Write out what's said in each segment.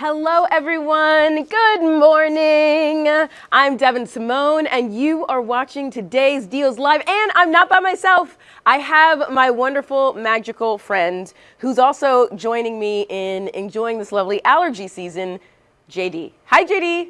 Hello, everyone. Good morning. I'm Devin Simone, and you are watching today's Deals Live. And I'm not by myself. I have my wonderful, magical friend who's also joining me in enjoying this lovely allergy season, JD. Hi, JD.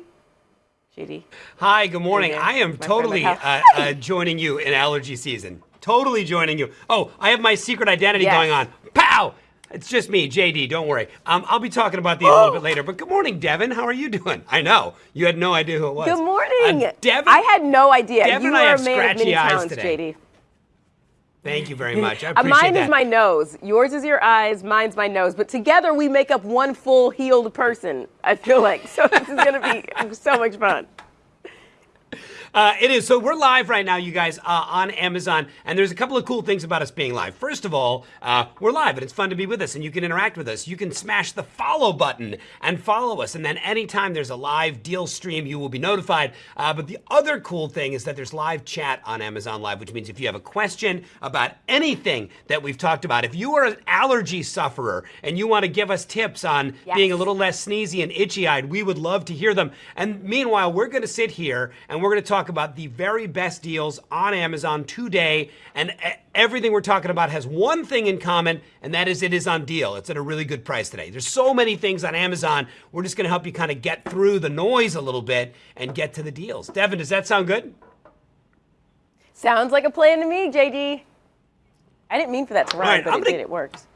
JD. Hi, good morning. I am totally uh, uh, joining you in allergy season. Totally joining you. Oh, I have my secret identity yes. going on. Pow! It's just me, JD. Don't worry. Um, I'll be talking about these oh. a little bit later. But good morning, Devin. How are you doing? I know you had no idea who it was. Good morning, uh, Devin. I had no idea. Devin you are a man of many talents, today. JD. Thank you very much. I uh, appreciate Mine that. is my nose. Yours is your eyes. Mine's my nose. But together we make up one full healed person. I feel like so. This is gonna be so much fun. Uh, it is. So we're live right now, you guys, uh, on Amazon. And there's a couple of cool things about us being live. First of all, uh, we're live and it's fun to be with us and you can interact with us. You can smash the follow button and follow us. And then anytime there's a live deal stream, you will be notified. Uh, but the other cool thing is that there's live chat on Amazon Live, which means if you have a question about anything that we've talked about, if you are an allergy sufferer and you want to give us tips on yes. being a little less sneezy and itchy eyed, we would love to hear them. And meanwhile, we're going to sit here and we're going to talk talk about the very best deals on Amazon today. And everything we're talking about has one thing in common, and that is it is on deal. It's at a really good price today. There's so many things on Amazon. We're just going to help you kind of get through the noise a little bit and get to the deals. Devin, does that sound good? Sounds like a plan to me, JD. I didn't mean for that to rhyme, right, but it gonna, did. It works.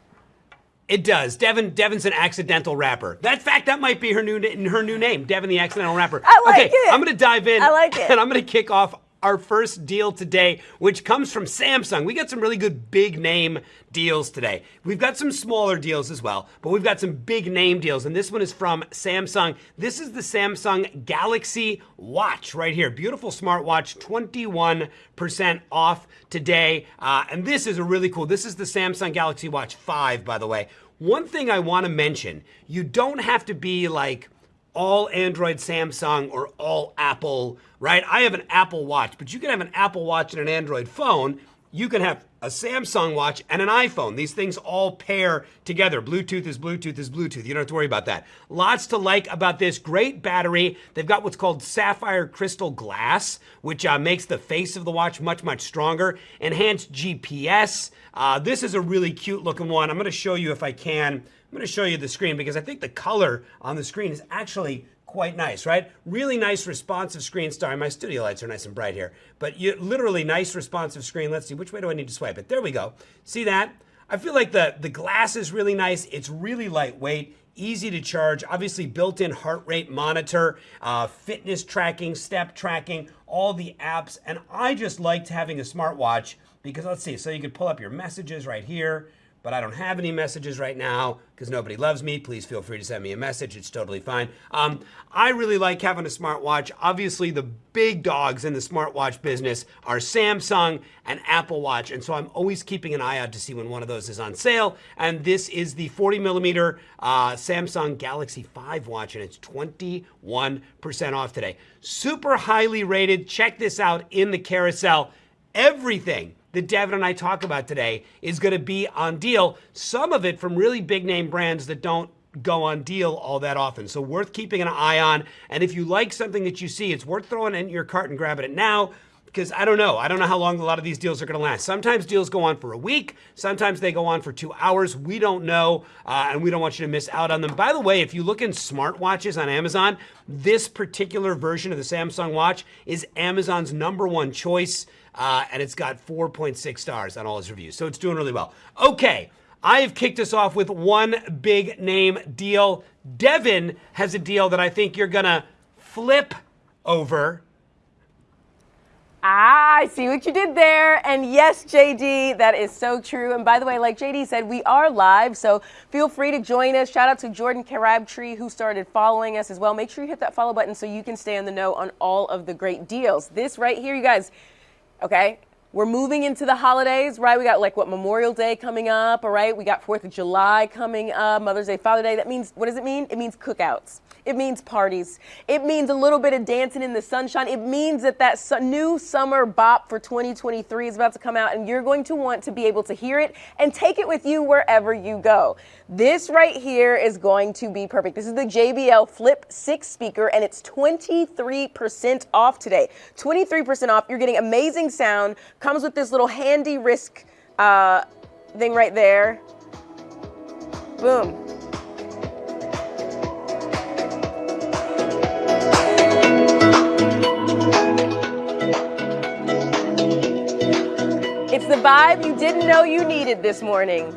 It does. Devin. Devin's an accidental rapper. That fact that might be her new her new name, Devin the accidental rapper. I like okay, it. I'm gonna dive in. I like it. And I'm gonna kick off our first deal today, which comes from Samsung. We got some really good big name deals today. We've got some smaller deals as well, but we've got some big name deals. And this one is from Samsung. This is the Samsung Galaxy Watch right here. Beautiful smartwatch, 21% off today. Uh, and this is a really cool, this is the Samsung Galaxy Watch 5, by the way. One thing I want to mention, you don't have to be like all Android Samsung or all Apple, right? I have an Apple Watch, but you can have an Apple Watch and an Android phone. You can have a Samsung watch and an iPhone. These things all pair together. Bluetooth is Bluetooth is Bluetooth. You don't have to worry about that. Lots to like about this. Great battery. They've got what's called sapphire crystal glass, which uh, makes the face of the watch much, much stronger. Enhanced GPS. Uh, this is a really cute looking one. I'm going to show you if I can. I'm going to show you the screen because I think the color on the screen is actually quite nice, right? Really nice responsive screen. Sorry, my studio lights are nice and bright here. But you, literally nice responsive screen. Let's see, which way do I need to swipe it? There we go. See that? I feel like the, the glass is really nice. It's really lightweight, easy to charge, obviously built-in heart rate monitor, uh, fitness tracking, step tracking, all the apps. And I just liked having a smartwatch because let's see, so you could pull up your messages right here, but I don't have any messages right now because nobody loves me. Please feel free to send me a message. It's totally fine. Um, I really like having a smartwatch. Obviously, the big dogs in the smartwatch business are Samsung and Apple Watch. And so I'm always keeping an eye out to see when one of those is on sale. And this is the 40 millimeter uh, Samsung Galaxy 5 watch, and it's 21% off today. Super highly rated. Check this out in the carousel everything that Devin and I talk about today is going to be on deal. Some of it from really big name brands that don't go on deal all that often. So worth keeping an eye on. And if you like something that you see, it's worth throwing it in your cart and grabbing it now because I don't know. I don't know how long a lot of these deals are going to last. Sometimes deals go on for a week. Sometimes they go on for two hours. We don't know, uh, and we don't want you to miss out on them. By the way, if you look in smartwatches on Amazon, this particular version of the Samsung Watch is Amazon's number one choice, uh, and it's got 4.6 stars on all its reviews. So it's doing really well. Okay. I have kicked us off with one big name deal. Devin has a deal that I think you're to flip over Ah, I see what you did there. And yes, JD, that is so true. And by the way, like JD said, we are live, so feel free to join us. Shout out to Jordan Crabtree, who started following us as well. Make sure you hit that follow button so you can stay in the know on all of the great deals. This right here, you guys, okay? we're moving into the holidays, right? We got like what Memorial Day coming up, all right? We got 4th of July coming up, Mother's Day, Father's Day. That means, what does it mean? It means cookouts. It means parties. It means a little bit of dancing in the sunshine. It means that that su- new summer bop for 2023 is about to come out and you're going to want to be able to hear it and take it with you wherever you go. This right here is going to be perfect. This is the JBL Flip 6 speaker and it's 23% off today. 23% off. You're getting amazing sound. Comes with this little handy wrist uh, thing right there. Boom. The vibe you didn't know you needed this morning.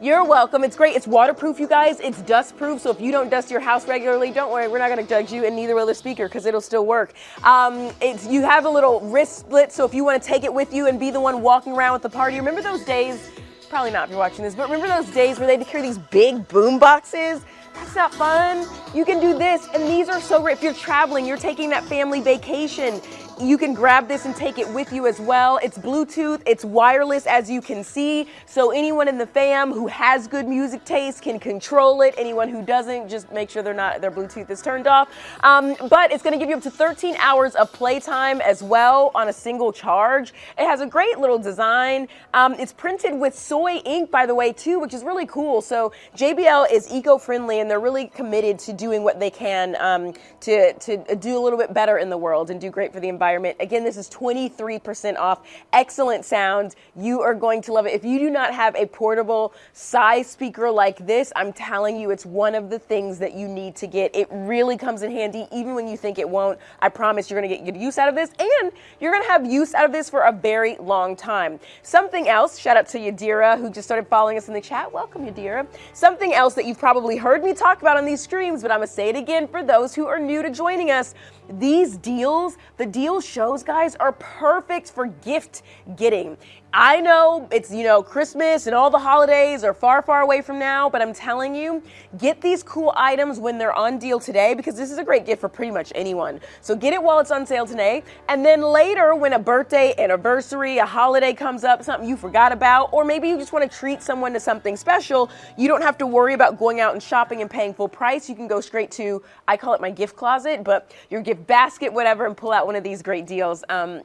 You're welcome. It's great. It's waterproof, you guys. It's dustproof. So if you don't dust your house regularly, don't worry. We're not going to judge you, and neither will the speaker because it'll still work. Um, it's you have a little wrist split, so if you want to take it with you and be the one walking around with the party, remember those days? Probably not if you're watching this, but remember those days where they to carry these big boom boxes? That's not fun. You can do this, and these are so great. If you're traveling, you're taking that family vacation, you can grab this and take it with you as well. It's Bluetooth, it's wireless as you can see. So anyone in the fam who has good music taste can control it. Anyone who doesn't, just make sure they're not their Bluetooth is turned off. Um, but it's gonna give you up to 13 hours of playtime as well on a single charge. It has a great little design. Um, it's printed with soy ink, by the way, too, which is really cool. So JBL is eco-friendly and they're really committed to doing what they can um, to, to do a little bit better in the world and do great for the environment environment. Again, this is 23% off. Excellent sound. You are going to love it. If you do not have a portable size speaker like this, I'm telling you, it's one of the things that you need to get. It really comes in handy, even when you think it won't. I promise you're going to get good use out of this, and you're going to have use out of this for a very long time. Something else, shout out to Yadira, who just started following us in the chat. Welcome, Yadira. Something else that you've probably heard me talk about on these streams, but I'm to say it again for those who are new to joining us. These deals, the deal shows, guys, are perfect for gift getting. I know it's, you know, Christmas and all the holidays are far, far away from now, but I'm telling you, get these cool items when they're on deal today because this is a great gift for pretty much anyone. So get it while it's on sale today. And then later, when a birthday, anniversary, a holiday comes up, something you forgot about, or maybe you just want to treat someone to something special, you don't have to worry about going out and shopping and paying full price. You can go straight to, I call it my gift closet, but your gift basket, whatever, and pull out one of these great deals. Um,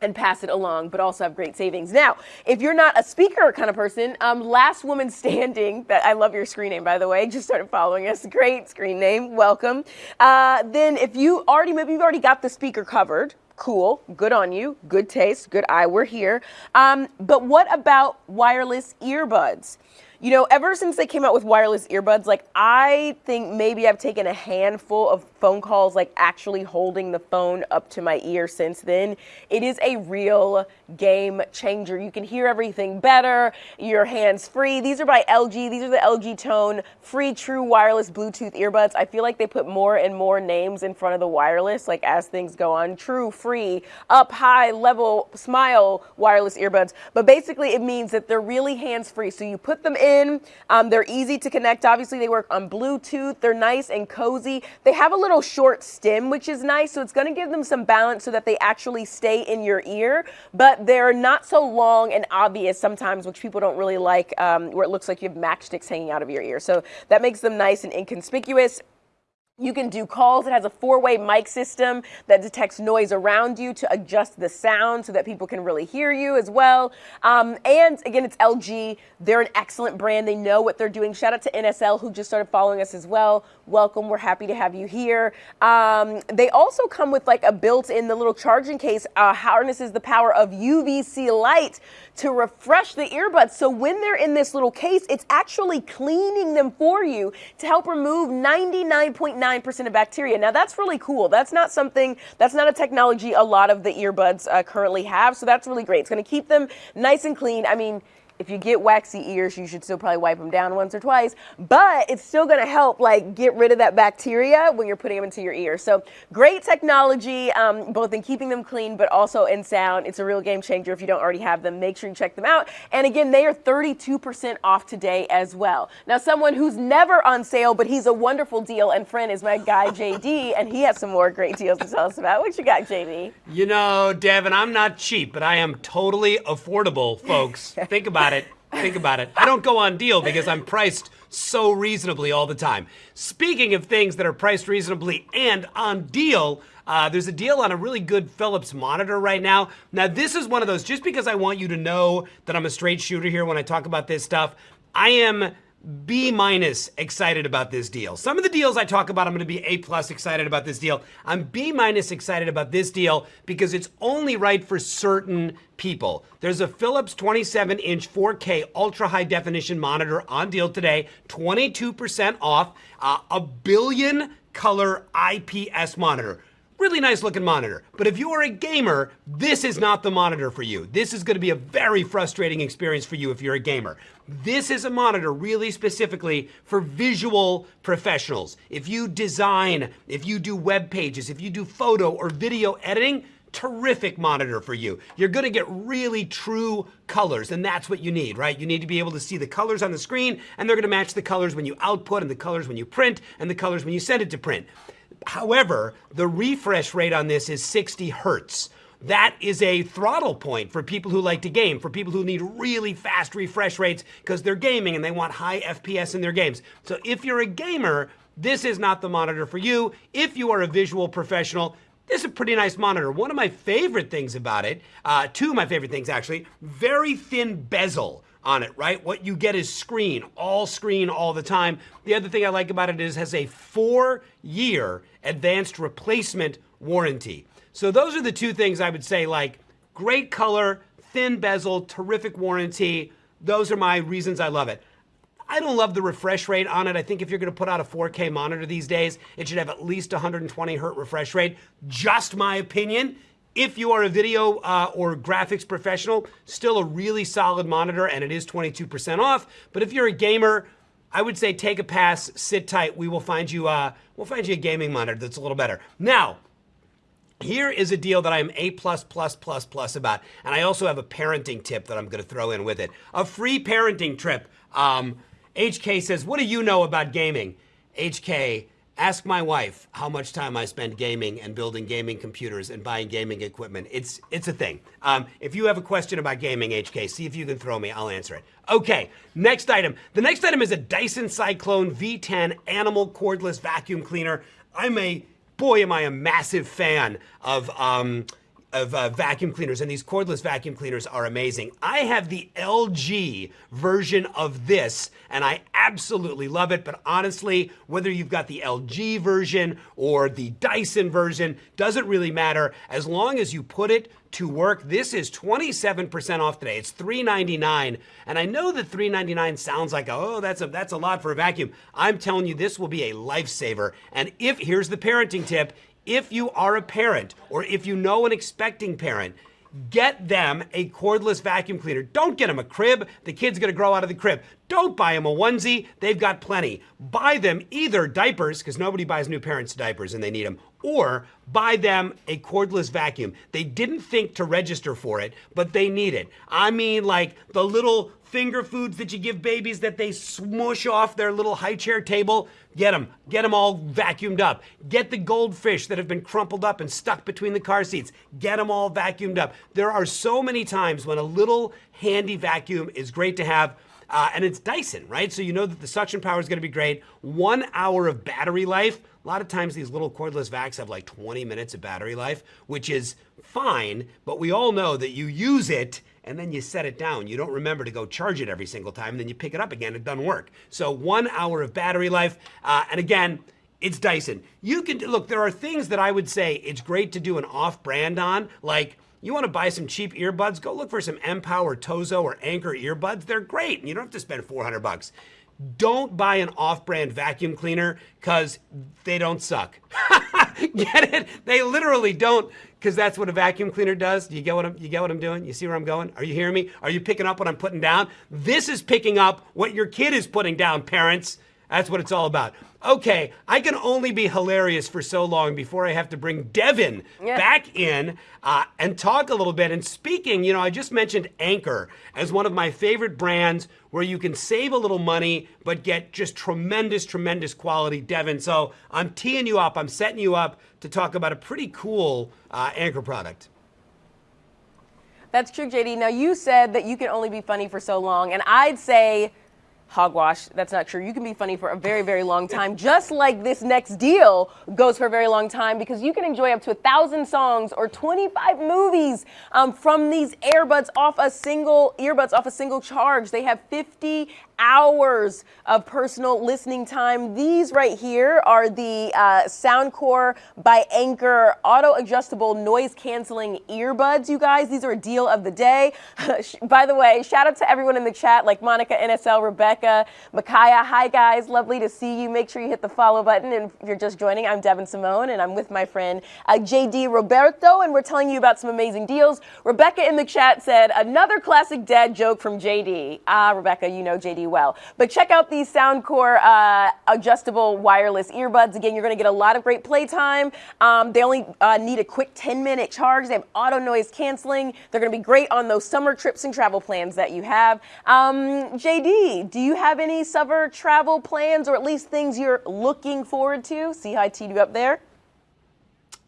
and pass it along, but also have great savings. Now, if you're not a speaker kind of person, um, Last Woman Standing, that I love your screen name, by the way, just started following us. Great screen name, welcome. Uh, then if you already, maybe you've already got the speaker covered, cool, good on you, good taste, good eye, we're here. Um, but what about wireless earbuds? You know, ever since they came out with wireless earbuds, like I think maybe I've taken a handful of phone calls, like actually holding the phone up to my ear since then. It is a real game changer. You can hear everything better. Your hands free. These are by LG. These are the LG Tone free true wireless Bluetooth earbuds. I feel like they put more and more names in front of the wireless, like as things go on. True, free, up, high, level, smile wireless earbuds. But basically, it means that they're really hands free. So you put them in. Um, they're easy to connect. Obviously, they work on Bluetooth. They're nice and cozy. They have a little short stem, which is nice. So it's going to give them some balance so that they actually stay in your ear. But they're not so long and obvious sometimes, which people don't really like, um, where it looks like you have matchsticks hanging out of your ear. So that makes them nice and inconspicuous. You can do calls. It has a four way mic system that detects noise around you to adjust the sound so that people can really hear you as well. Um, and again, it's LG. They're an excellent brand. They know what they're doing. Shout out to NSL who just started following us as well. Welcome. We're happy to have you here. Um, they also come with like a built in, the little charging case uh, harnesses the power of UVC light to refresh the earbuds. So when they're in this little case, it's actually cleaning them for you to help remove 99.9 99% of bacteria. Now that's really cool. That's not something, that's not a technology a lot of the earbuds uh, currently have. So that's really great. It's going to keep them nice and clean. I mean, If you get waxy ears, you should still probably wipe them down once or twice, but it's still going to help like get rid of that bacteria when you're putting them into your ear. So great technology, um, both in keeping them clean, but also in sound. It's a real game changer if you don't already have them. Make sure you check them out. And again, they are 32% off today as well. Now, someone who's never on sale, but he's a wonderful deal and friend is my guy JD, and he has some more great deals to tell us about. What you got, JD? You know, Devin, I'm not cheap, but I am totally affordable, folks. Think about it. Think about it. I don't go on deal because I'm priced so reasonably all the time. Speaking of things that are priced reasonably and on deal, uh, there's a deal on a really good Philips monitor right now. Now, this is one of those, just because I want you to know that I'm a straight shooter here when I talk about this stuff, I am B minus excited about this deal. Some of the deals I talk about, I'm going to be A plus excited about this deal. I'm B minus excited about this deal because it's only right for certain people. There's a Philips 27 inch 4K ultra high definition monitor on deal today, 22% off, uh, a billion color IPS monitor. Really nice looking monitor. But if you are a gamer, this is not the monitor for you. This is gonna be a very frustrating experience for you if you're a gamer. This is a monitor really specifically for visual professionals. If you design, if you do web pages, if you do photo or video editing, terrific monitor for you. You're gonna get really true colors, and that's what you need, right? You need to be able to see the colors on the screen, and they're gonna match the colors when you output, and the colors when you print, and the colors when you send it to print. However, the refresh rate on this is 60 hertz. That is a throttle point for people who like to game, for people who need really fast refresh rates because they're gaming and they want high FPS in their games. So if you're a gamer, this is not the monitor for you. If you are a visual professional, this is a pretty nice monitor. One of my favorite things about it, uh, two of my favorite things actually, very thin bezel on it, right? What you get is screen, all screen all the time. The other thing I like about it is it has a four year advanced replacement warranty. So those are the two things I would say like great color, thin bezel, terrific warranty. Those are my reasons I love it. I don't love the refresh rate on it. I think if you're going to put out a 4K monitor these days, it should have at least 120 hertz refresh rate. Just my opinion. If you are a video uh, or graphics professional, still a really solid monitor and it is 22% off. But if you're a gamer, I would say take a pass, sit tight. We will find you, uh, we'll find you a gaming monitor that's a little better. Now, here is a deal that I am A plus plus plus plus about, and I also have a parenting tip that I'm going to throw in with it. A free parenting trip. Um, HK says, "What do you know about gaming?" HK, Ask my wife how much time I spend gaming and building gaming computers and buying gaming equipment. It's it's a thing. Um, if you have a question about gaming, HK, see if you can throw me. I'll answer it. Okay, next item. The next item is a Dyson Cyclone V10 animal cordless vacuum cleaner. I'm a boy, am I a massive fan of. Um, of uh, vacuum cleaners, and these cordless vacuum cleaners are amazing. I have the LG version of this, and I absolutely love it. But honestly, whether you've got the LG version or the Dyson version, doesn't really matter. As long as you put it to work, this is 27% off today. It's $3.99, and I know that $3.99 sounds like oh, that's a that's a lot for a vacuum. I'm telling you, this will be a lifesaver. And if here's the parenting tip if you are a parent or if you know an expecting parent, get them a cordless vacuum cleaner. Don't get them a crib. The kid's gonna grow out of the crib. Don't buy them a onesie. They've got plenty. Buy them either diapers, because nobody buys new parents diapers and they need them, or buy them a cordless vacuum. They didn't think to register for it, but they need it. I mean, like the little finger foods that you give babies that they smush off their little high chair table. Get them. Get them all vacuumed up. Get the goldfish that have been crumpled up and stuck between the car seats. Get them all vacuumed up. There are so many times when a little handy vacuum is great to have. Uh, and it's Dyson, right? So you know that the suction power is going to be great. One hour of battery life. A lot of times these little cordless vacs have like 20 minutes of battery life, which is fine, but we all know that you use it and then you set it down. You don't remember to go charge it every single time, and then you pick it up again, it doesn't work. So one hour of battery life, uh, and again, it's Dyson. You can, look, there are things that I would say it's great to do an off brand on, like, you want to buy some cheap earbuds? Go look for some Empower, Tozo, or Anker earbuds. They're great. and You don't have to spend 400 bucks. Don't buy an off-brand vacuum cleaner because they don't suck. get it? They literally don't because that's what a vacuum cleaner does. Do you get what I'm you get what I'm doing? You see where I'm going? Are you hearing me? Are you picking up what I'm putting down? This is picking up what your kid is putting down, parents. That's what it's all about. Okay, I can only be hilarious for so long before I have to bring Devin Yeah. back in uh, and talk a little bit. And speaking, you know, I just mentioned Anker as one of my favorite brands where you can save a little money but get just tremendous, tremendous quality, Devin. So I'm teeing you up, I'm setting you up to talk about a pretty cool uh, Anker product. That's true, JD. Now, you said that you can only be funny for so long, and I'd say hogwash. That's not true. You can be funny for a very, very long time, just like this next deal goes for a very long time because you can enjoy up to a thousand songs or 25 movies um, from these earbuds off a single earbuds off a single charge. They have 50 hours of personal listening time. These right here are the uh, Soundcore by Anker auto adjustable noise canceling earbuds, you guys. These are a deal of the day. by the way, shout out to everyone in the chat like Monica, NSL, Rebecca, Micaiah. Hi, guys. Lovely to see you. Make sure you hit the follow button. And if you're just joining, I'm Devin Simone and I'm with my friend uh, JD Roberto, and we're telling you about some amazing deals. Rebecca in the chat said, another classic dad joke from JD. Ah, Rebecca, you know JD well. But check out these Soundcore uh, adjustable wireless earbuds. Again, you're going to get a lot of great playtime. Um, they only uh, need a quick 10 minute charge. They have auto noise canceling. They're going to be great on those summer trips and travel plans that you have. Um, JD, do you have any summer travel plans or at least things you're looking forward to? See how I teed you up there?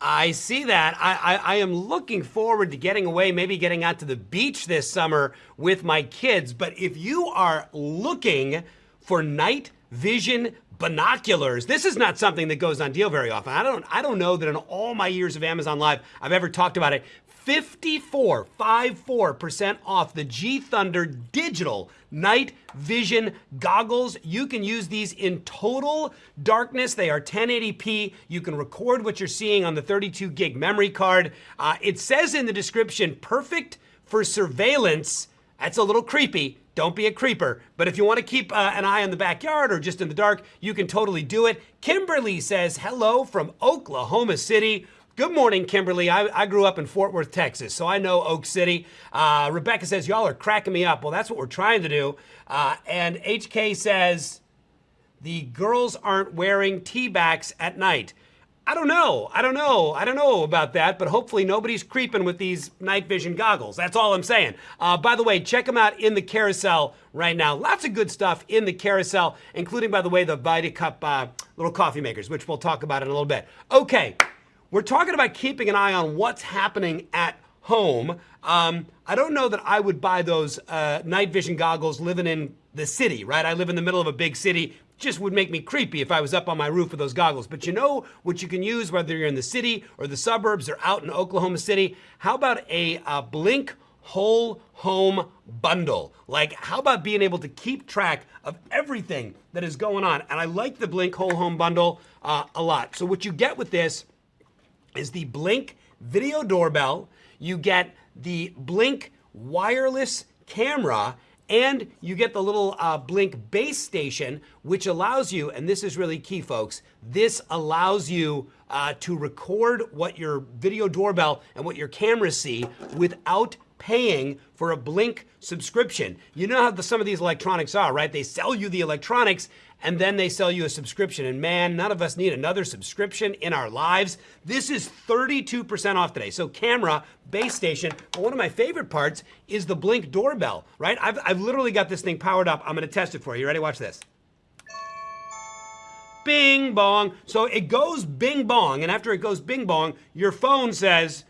I see that. I, I, I, am looking forward to getting away, maybe getting out to the beach this summer with my kids. But if you are looking for night vision binoculars, this is not something that goes on deal very often. I don't I don't know that in all my years of Amazon Live I've ever talked about it. 54, 54% off the G Thunder digital night vision goggles. You can use these in total darkness. They are 1080p. You can record what you're seeing on the 32 gig memory card. Uh, it says in the description, perfect for surveillance. That's a little creepy. Don't be a creeper. But if you want to keep uh, an eye on the backyard or just in the dark, you can totally do it. Kimberly says, hello from Oklahoma City. Good morning, Kimberly. I, I, grew up in Fort Worth, Texas, so I know Oak City. Uh, Rebecca says, Y'all are cracking me up. Well, that's what we're trying to do. Uh, and HK says, The girls aren't wearing tea backs at night. I don't know. I don't know. I don't know about that, but hopefully nobody's creeping with these night vision goggles. That's all I'm saying. Uh, by the way, check them out in the carousel right now. Lots of good stuff in the carousel, including, by the way, the Vita Cup uh, little coffee makers, which we'll talk about in a little bit. Okay. We're talking about keeping an eye on what's happening at home. Um, I don't know that I would buy those uh, night vision goggles living in the city, right? I live in the middle of a big city. Just would make me creepy if I was up on my roof with those goggles. But you know what you can use, whether you're in the city or the suburbs or out in Oklahoma City? How about a, a Blink whole home bundle? Like, how about being able to keep track of everything that is going on? And I like the Blink whole home bundle uh, a lot. So, what you get with this is the Blink video doorbell. You get the Blink wireless camera and you get the little uh, Blink base station, which allows you, and this is really key, folks, this allows you uh, to record what your video doorbell and what your cameras see without paying for a Blink subscription. You know how the, some of these electronics are, right? They sell you the electronics and then they sell you a subscription. And man, none of us need another subscription in our lives. This is 32% off today. So camera, base station, but one of my favorite parts is the Blink doorbell, right? I've, I've literally got this thing powered up. I'm gonna test it for you. You ready? Watch this. Bing bong. So it goes bing bong, and after it goes bing bong, your phone says,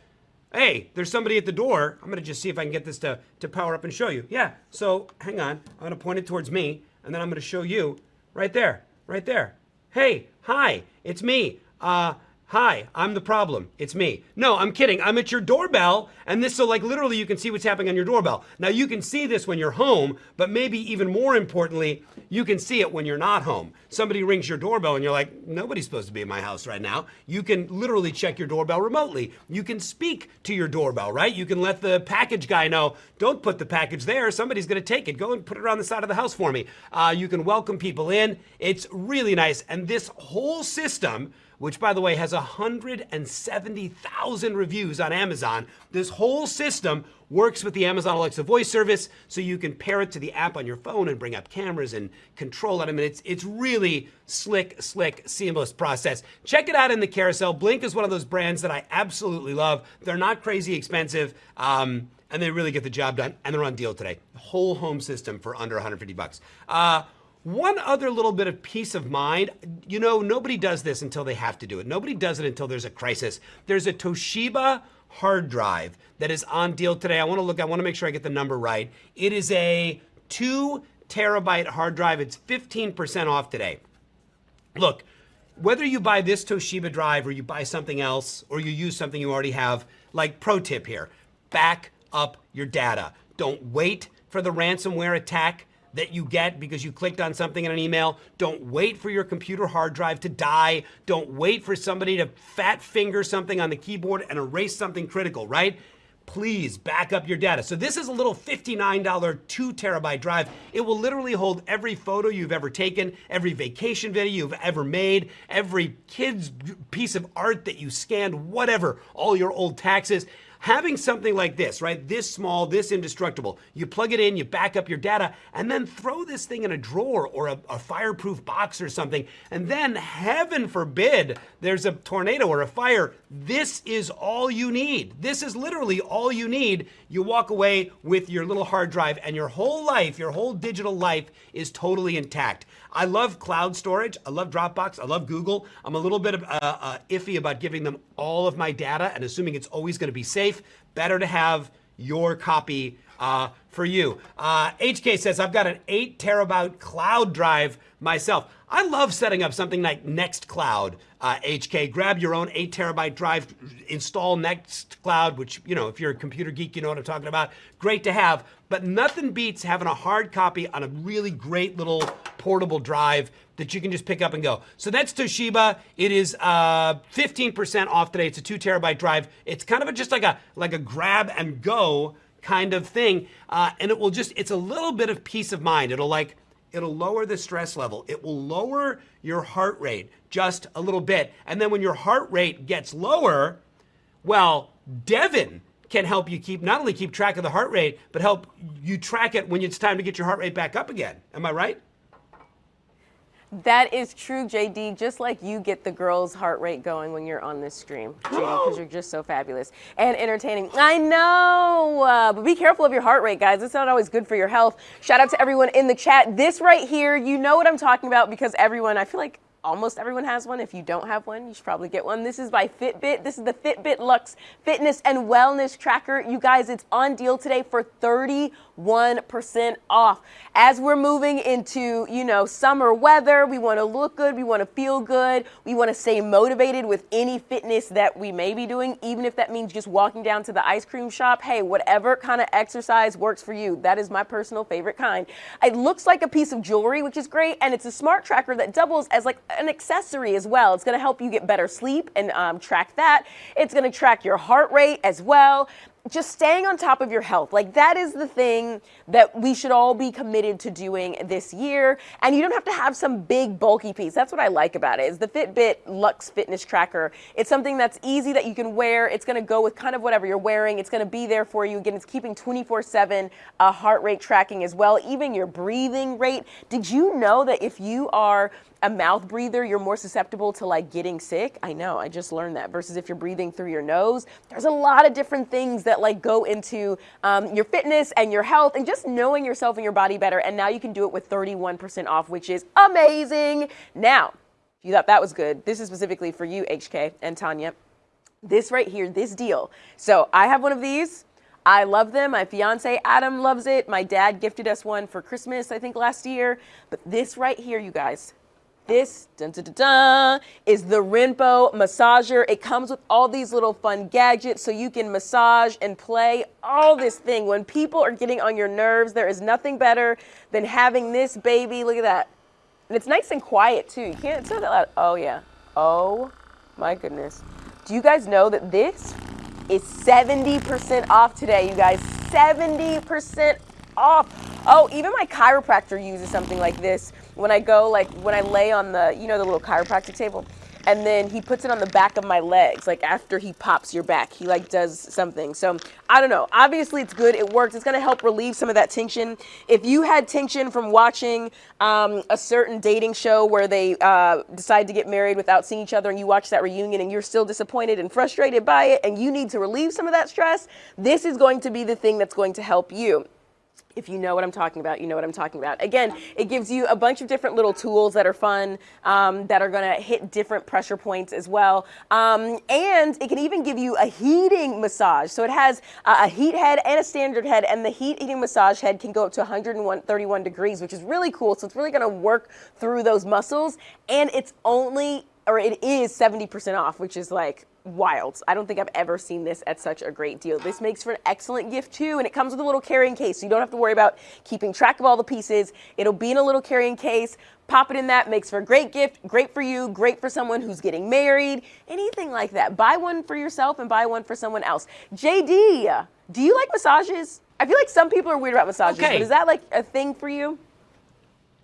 hey, there's somebody at the door. I'm gonna just see if I can get this to, to power up and show you. Yeah, so hang on. I'm gonna point it towards me, and then I'm gonna show you right there, right there. Hey, hi, it's me. Uh, Hi, I'm the problem. It's me. No, I'm kidding. I'm at your doorbell, and this so like literally you can see what's happening on your doorbell. Now you can see this when you're home, but maybe even more importantly, you can see it when you're not home. Somebody rings your doorbell and you're like, nobody's supposed to be in my house right now. You can literally check your doorbell remotely. You can speak to your doorbell, right? You can let the package guy know, don't put the package there. Somebody's going to take it. Go and put it on the side of the house for me. Uh, you can welcome people in. It's really nice. And this whole system which by the way has 170,000 reviews on Amazon. This whole system works with the Amazon Alexa voice service, so you can pair it to the app on your phone and bring up cameras and control it. I mean, it's it's really slick, slick, seamless process. Check it out in the carousel. Blink is one of those brands that I absolutely love. They're not crazy expensive. Um, and they really get the job done, and they're on deal today. Whole home system for under 150 bucks. Uh, one other little bit of peace of mind, you know, nobody does this until they have to do it. Nobody does it until there's a crisis. There's a Toshiba hard drive that is on deal today. I want to look, I want to make sure I get the number right. It is a two terabyte hard drive. It's 15% off today. Look, whether you buy this Toshiba drive or you buy something else or you use something you already have, like pro tip here, back up your data. Don't wait for the ransomware attack that you get because you clicked on something in an email. Don't wait for your computer hard drive to die. Don't wait for somebody to fat finger something on the keyboard and erase something critical, right? Please back up your data. So this is a little $59 two terabyte drive. It will literally hold every photo you've ever taken, every vacation video you've ever made, every kid's piece of art that you scanned, whatever, all your old taxes having something like this, right? This small, this indestructible, you plug it in, you back up your data, and then throw this thing in a drawer or a, a, fireproof box or something. And then, heaven forbid, there's a tornado or a fire. This is all you need. This is literally all you need. You walk away with your little hard drive, and your whole life, your whole digital life is totally intact. I love cloud storage. I love Dropbox. I love Google. I'm a little bit uh, uh, iffy about giving them all of my data and assuming it's always going to be safe. Better to have your copy uh, for you. Uh, HK says, I've got an 8 terabyte cloud drive myself. I love setting up something like Nextcloud, uh, HK. Grab your own 8 terabyte drive, install Nextcloud, which, you know, if you're a computer geek, you know what I'm talking about. Great to have, but nothing beats having a hard copy on a really great little portable drive that you can just pick up and go. So that's Toshiba. It is uh, 15% off today. It's a two terabyte drive. It's kind of a, just like a like a grab and go kind of thing, uh, and it will just it's a little bit of peace of mind. It'll like it'll lower the stress level. It will lower your heart rate just a little bit. And then when your heart rate gets lower, well, Devin can help you keep not only keep track of the heart rate, but help you track it when it's time to get your heart rate back up again. Am I right? That is true, JD. Just like you get the girls' heart rate going when you're on this stream, JD, because you're just so fabulous and entertaining. I know, uh, but be careful of your heart rate, guys. It's not always good for your health. Shout out to everyone in the chat. This right here, you know what I'm talking about because everyone, I feel like almost everyone has one. If you don't have one, you should probably get one. This is by Fitbit. This is the Fitbit Luxe Fitness and Wellness Tracker. You guys, it's on deal today for 31% off. As we're moving into, you know, summer weather, we want to look good, we want to feel good, we want to stay motivated with any fitness that we may be doing, even if that means just walking down to the ice cream shop. Hey, whatever kind of exercise works for you. That is my personal favorite kind. It looks like a piece of jewelry, which is great, and it's a smart tracker that doubles as like an accessory as well. It's going to help you get better sleep and um, track that. It's going to track your heart rate as well just staying on top of your health. Like that is the thing that we should all be committed to doing this year. And you don't have to have some big bulky piece. That's what I like about it. Is the Fitbit Luxe Fitness Tracker. It's something that's easy that you can wear. It's going to go with kind of whatever you're wearing. It's going to be there for you. Again, it's keeping 24/7 uh, heart rate tracking as well, even your breathing rate. Did you know that if you are a mouth breather, you're more susceptible to like getting sick. I know, I just learned that. Versus if you're breathing through your nose, there's a lot of different things that like go into um, your fitness and your health and just knowing yourself and your body better. And now you can do it with 31% off, which is amazing. Now, if you thought that was good, this is specifically for you, HK and Tanya. This right here, this deal. So I have one of these. I love them. My fiance Adam loves it. My dad gifted us one for Christmas, I think, last year. But this right here, you guys, this dun, dun, dun, is the Renpho massager. It comes with all these little fun gadgets so you can massage and play all this thing. When people are getting on your nerves, there is nothing better than having this baby. Look at that. And it's nice and quiet too. You can't say that loud. Oh yeah. Oh my goodness. Do you guys know that this is 70% off today, you guys? 70% off. Oh, even my chiropractor uses something like this when I go, like when I lay on the, you know, the little chiropractic table and then he puts it on the back of my legs, like after he pops your back, he like does something. So I don't know. Obviously, it's good. It works. It's gonna help relieve some of that tension. If you had tension from watching um, a certain dating show where they uh, decide to get married without seeing each other, and you watch that reunion and you're still disappointed and frustrated by it, and you need to relieve some of that stress, this is going to be the thing that's going to help you if you know what I'm talking about, you know what I'm talking about. Again, it gives you a bunch of different little tools that are fun, um, that are gonna hit different pressure points as well. Um, and it can even give you a heating massage. So it has a heat head and a standard head, and the heat heating massage head can go up to 131 degrees, which is really cool. So it's really gonna work through those muscles. And it's only, or it is 70% off, which is like, wild. I don't think I've ever seen this at such a great deal. This makes for an excellent gift too, and it comes with a little carrying case, so you don't have to worry about keeping track of all the pieces. It'll be in a little carrying case. Pop it in that, makes for a great gift, great for you, great for someone who's getting married, anything like that. Buy one for yourself and buy one for someone else. JD, do you like massages? I feel like some people are weird about massages, Okay. but is that like a thing for you?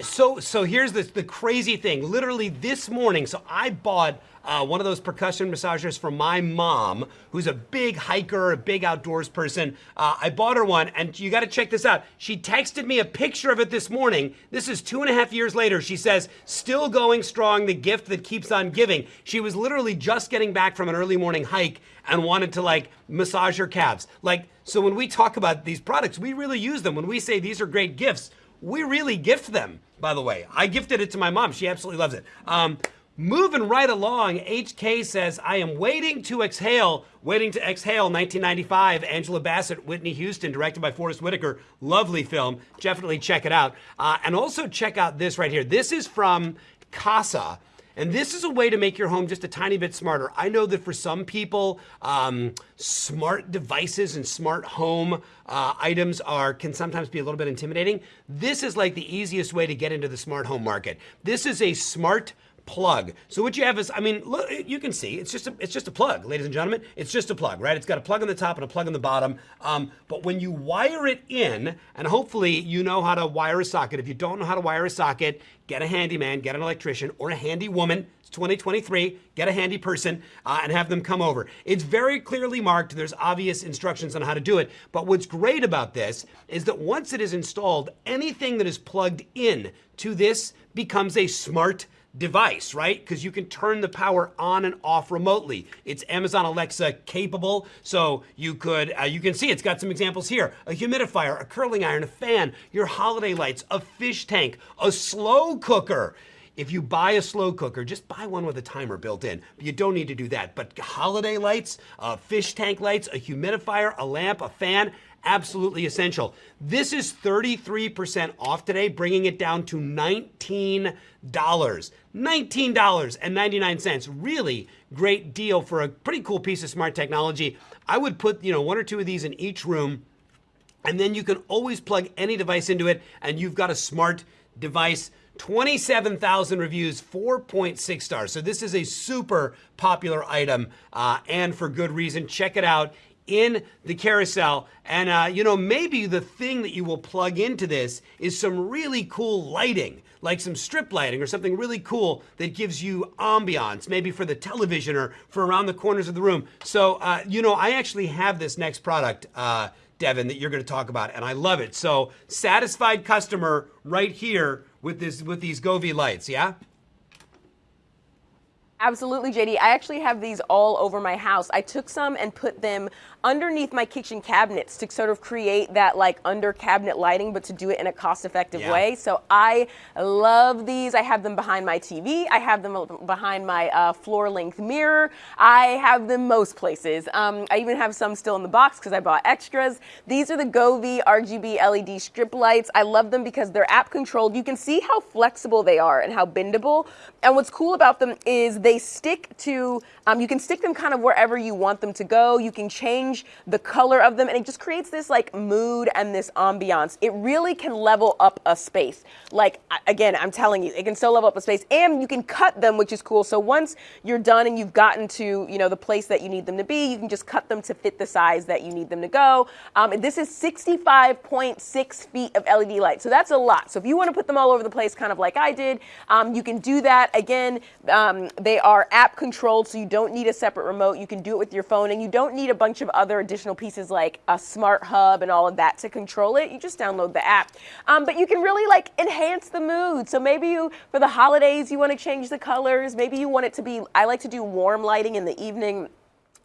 So so here's the the crazy thing. Literally this morning, so I bought uh, one of those percussion massagers for my mom, who's a big hiker, a big outdoors person. Uh, I bought her one, and you got to check this out. She texted me a picture of it this morning. This is two and a half years later. She says, "Still going strong. The gift that keeps on giving." She was literally just getting back from an early morning hike and wanted to like massage her calves. Like so, when we talk about these products, we really use them. When we say these are great gifts we really gift them, by the way. I gifted it to my mom. She absolutely loves it. Um, moving right along, HK says, I am waiting to exhale. Waiting to exhale, 1995. Angela Bassett, Whitney Houston, directed by Forest Whitaker. Lovely film. Definitely check it out. Uh, and also check out this right here. This is from Kasa. And this is a way to make your home just a tiny bit smarter. I know that for some people, um, smart devices and smart home uh, items are can sometimes be a little bit intimidating. This is like the easiest way to get into the smart home market. This is a smart plug. So what you have is, I mean, look, you can see it's just a, it's just a plug, ladies and gentlemen. It's just a plug, right? It's got a plug on the top and a plug on the bottom. Um, but when you wire it in, and hopefully you know how to wire a socket. If you don't know how to wire a socket, get a handyman, get an electrician, or a handy woman. It's 2023. Get a handy person uh, and have them come over. It's very clearly marked. There's obvious instructions on how to do it. But what's great about this is that once it is installed, anything that is plugged in to this becomes a smart device, right? Because you can turn the power on and off remotely. It's Amazon Alexa capable, so you could, uh, you can see it's got some examples here. A humidifier, a curling iron, a fan, your holiday lights, a fish tank, a slow cooker. If you buy a slow cooker, just buy one with a timer built in. You don't need to do that. But holiday lights, uh, fish tank lights, a humidifier, a lamp, a fan, absolutely essential. This is 33% off today, bringing it down to $19. $19.99. Really great deal for a pretty cool piece of smart technology. I would put, you know, one or two of these in each room and then you can always plug any device into it and you've got a smart device 27,000 reviews, 4.6 stars. So this is a super popular item uh, and for good reason. Check it out in the carousel. And, uh, you know, maybe the thing that you will plug into this is some really cool lighting, like some strip lighting or something really cool that gives you ambiance, maybe for the television or for around the corners of the room. So, uh, you know, I actually have this next product. Uh, Devin, that you're going to talk about, and I love it. So, satisfied customer right here with this with these Govee lights, yeah? Absolutely, JD. I actually have these all over my house. I took some and put them underneath my kitchen cabinets to sort of create that like under cabinet lighting, but to do it in a cost effective Yeah. way. So I love these. I have them behind my TV. I have them behind my uh, floor length mirror. I have them most places. Um, I even have some still in the box because I bought extras. These are the Govee RGB LED strip lights. I love them because they're app controlled. You can see how flexible they are and how bendable. And what's cool about them is they stick to, um, you can stick them kind of wherever you want them to go. You can change the color of them and it just creates this like mood and this ambiance. It really can level up a space. Like again, I'm telling you, it can so level up a space and you can cut them, which is cool. So once you're done and you've gotten to, you know, the place that you need them to be, you can just cut them to fit the size that you need them to go. Um, this is 65.6 feet of LED light. So that's a lot. So if you want to put them all over the place, kind of like I did, um, you can do that. Again, um, they are app controlled, so you don't need a separate remote. You can do it with your phone and you don't need a bunch of other additional pieces like a smart hub and all of that to control it. You just download the app. Um, but you can really like enhance the mood. So maybe you, for the holidays, you want to change the colors. Maybe you want it to be, I like to do warm lighting in the evening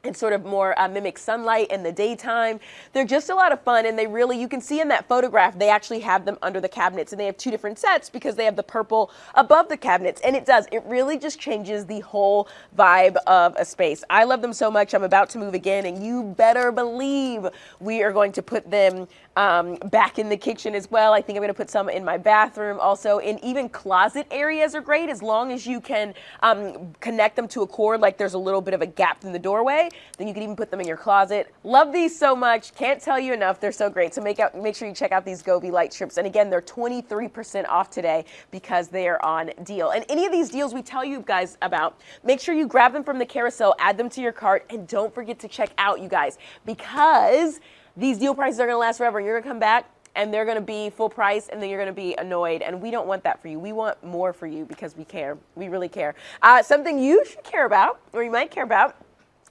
and sort of more uh, mimic sunlight in the daytime. They're just a lot of fun, and they really, you can see in that photograph, they actually have them under the cabinets, and they have two different sets because they have the purple above the cabinets, and it does, it really just changes the whole vibe of a space. I love them so much, I'm about to move again, and you better believe we are going to put them um, back in the kitchen as well. I think I'm going to put some in my bathroom also. And even closet areas are great as long as you can um, connect them to a cord, like there's a little bit of a gap in the doorway. Then you can even put them in your closet. Love these so much. Can't tell you enough. They're so great. So make out, make sure you check out these Govee light strips. And again, they're 23% off today because they are on deal. And any of these deals we tell you guys about, make sure you grab them from the carousel, add them to your cart, and don't forget to check out, you guys, because these deal prices are going to last forever. You're going to come back and they're going to be full price and then you're going to be annoyed. And we don't want that for you. We want more for you because we care. We really care. Uh, something you should care about, or you might care about,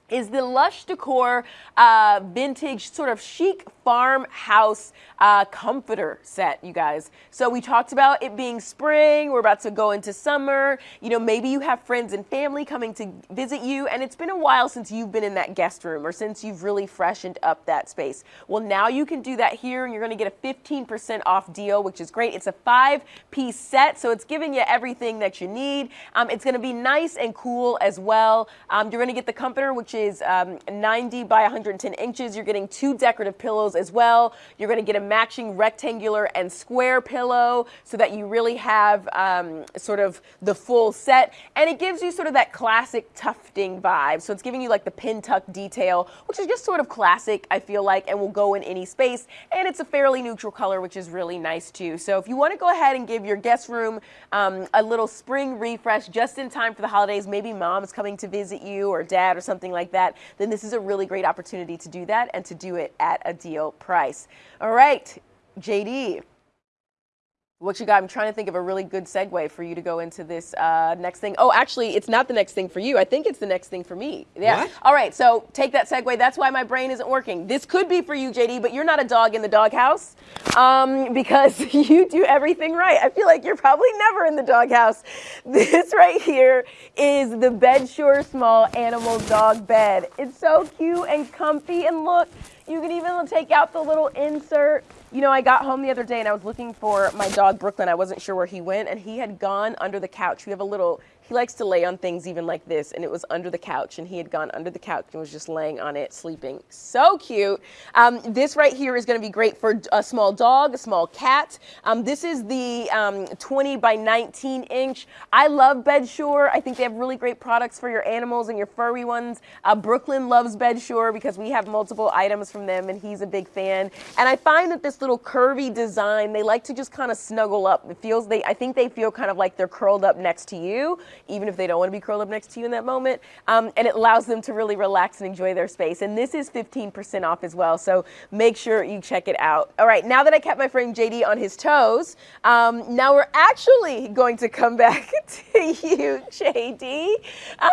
is the Lush Decor uh, vintage sort of chic farmhouse uh, comforter set, you guys. So we talked about it being spring. We're about to go into summer. You know, maybe you have friends and family coming to visit you, and it's been a while since you've been in that guest room or since you've really freshened up that space. Well, now you can do that here, and you're going to get a 15% off deal, which is great. It's a five-piece set, so it's giving you everything that you need. Um, it's going to be nice and cool as well. Um, you're going to get the comforter, which is um, 90 by 110 inches. You're getting two decorative pillows as well. You're going to get a matching rectangular and square pillow so that you really have um, sort of the full set. And it gives you sort of that classic tufting vibe. So it's giving you like the pin tuck detail, which is just sort of classic, I feel like, and will go in any space. And it's a fairly neutral color, which is really nice too. So if you want to go ahead and give your guest room um, a little spring refresh just in time for the holidays, maybe mom's coming to visit you or dad or something like that, then this is a really great opportunity to do that and to do it at a deal price. All right, JD. What you got? I'm trying to think of a really good segue for you to go into this uh, next thing. Oh, actually, it's not the next thing for you. I think it's the next thing for me. Yeah. What? All right. So take that segue. That's why my brain isn't working. This could be for you, JD, but you're not a dog in the doghouse um, because you do everything right. I feel like you're probably never in the doghouse. This right here is the Bedsure Small Animal Dog Bed. It's so cute and comfy, and look, you can even take out the little insert you know, I got home the other day and I was looking for my dog Brooklyn. I wasn't sure where he went, and he had gone under the couch. We have a little he likes to lay on things even like this, and it was under the couch, and he had gone under the couch and was just laying on it, sleeping. So cute. Um, this right here is going to be great for a small dog, a small cat. Um, this is the um, 20 by 19 inch. I love Bedsure. I think they have really great products for your animals and your furry ones. Uh, Brooklyn loves Bedsure because we have multiple items from them, and he's a big fan. And I find that this little curvy design, they like to just kind of snuggle up. It feels they, I think they feel kind of like they're curled up next to you even if they don't want to be curled up next to you in that moment. Um, and it allows them to really relax and enjoy their space. And this is 15% off as well. So make sure you check it out. All right, now that I kept my friend JD on his toes, um, now we're actually going to come back to you, JD.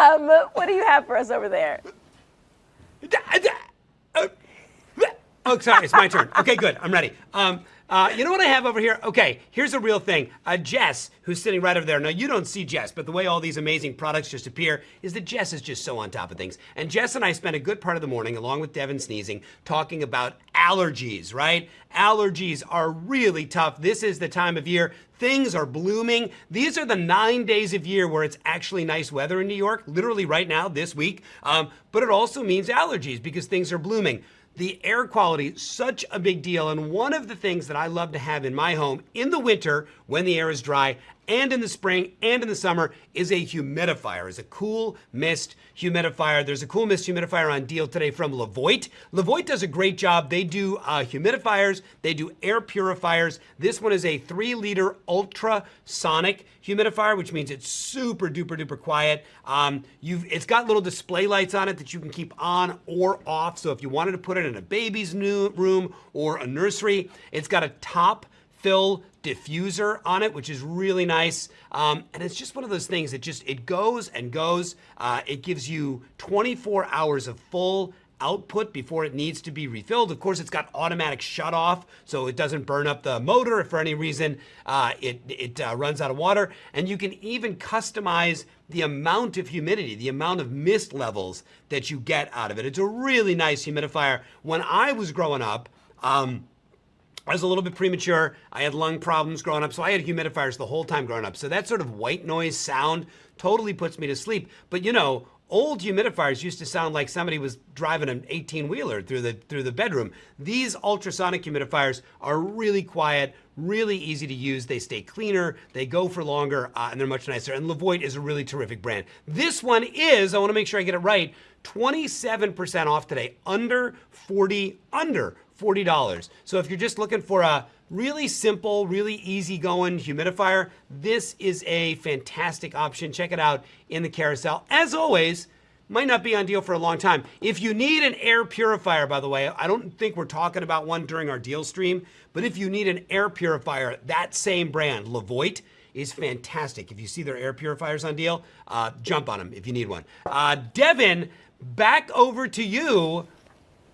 Um, what do you have for us over there? Oh, sorry, it's my turn. Okay, good. I'm ready. Um, uh, you know what I have over here? Okay, here's a real thing. Uh, Jess, who's sitting right over there. Now, you don't see Jess, but the way all these amazing products just appear is that Jess is just so on top of things. And Jess and I spent a good part of the morning, along with Devin sneezing, talking about allergies, right? Allergies are really tough. This is the time of year things are blooming. These are the nine days of year where it's actually nice weather in New York, literally right now, this week. Um, but it also means allergies because things are blooming the air quality such a big deal. And one of the things that i love to have in my home in the winter when the air is dry and in the spring and in the summer is a humidifier, is a cool mist humidifier. There's a cool mist humidifier on deal today from Levoit. Levoit does a great job. They do uh, humidifiers, they do air purifiers. This one is a three liter ultrasonic humidifier, which means it's super duper duper quiet. Um, it's got little display lights on it that you can keep on or off. So if you wanted to put it in a baby's new room or a nursery, it's got a top fill diffuser on it, which is really nice. Um, and it's just one of those things that just, it goes and goes. Uh, it gives you 24 hours of full output before it needs to be refilled. Of course, it's got automatic shut off, so it doesn't burn up the motor if for any reason uh, it, it uh, runs out of water. And you can even customize the amount of humidity, the amount of mist levels that you get out of it. It's a really nice humidifier. When I was growing up, um, I was a little bit premature. I had lung problems growing up, so I had humidifiers the whole time growing up. So that sort of white noise sound totally puts me to sleep. But you know, old humidifiers used to sound like somebody was driving an 18 wheeler through the through the bedroom. These ultrasonic humidifiers are really quiet, really easy to use. They stay cleaner, they go for longer, uh, and they're much nicer. And Levoit is a really terrific brand. This one is, I want to make sure I get it right, 27% off today, under 40, under $40. So if you're just looking for a really simple, really easy-going humidifier, this is a fantastic option. Check it out in the carousel. As always, might not be on deal for a long time. If you need an air purifier, by the way, I don't think we're talking about one during our deal stream, but if you need an air purifier, that same brand, Levoit, is fantastic. If you see their air purifiers on deal, uh, jump on them if you need one. Uh, Devin, back over to you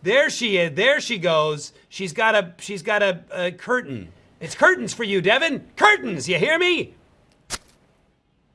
there she is. There she goes. She's got a she's got a, a curtain. It's curtains for you, Devin. Curtains. You hear me?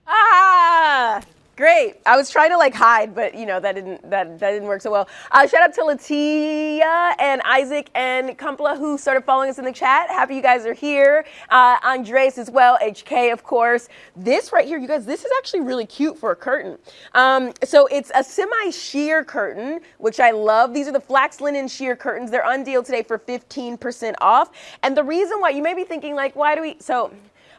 Ah! Great. I was trying to like hide, but you know that didn't that that didn't work so well. Uh, shout out to Latia and Isaac and Kumpla who started following us in the chat. Happy you guys are here. Uh, Andres as well. HK of course. This right here, you guys. This is actually really cute for a curtain. Um, so it's a semi-sheer curtain, which I love. These are the flax linen sheer curtains. They're on deal today for 15% off. And the reason why you may be thinking like, why do we? So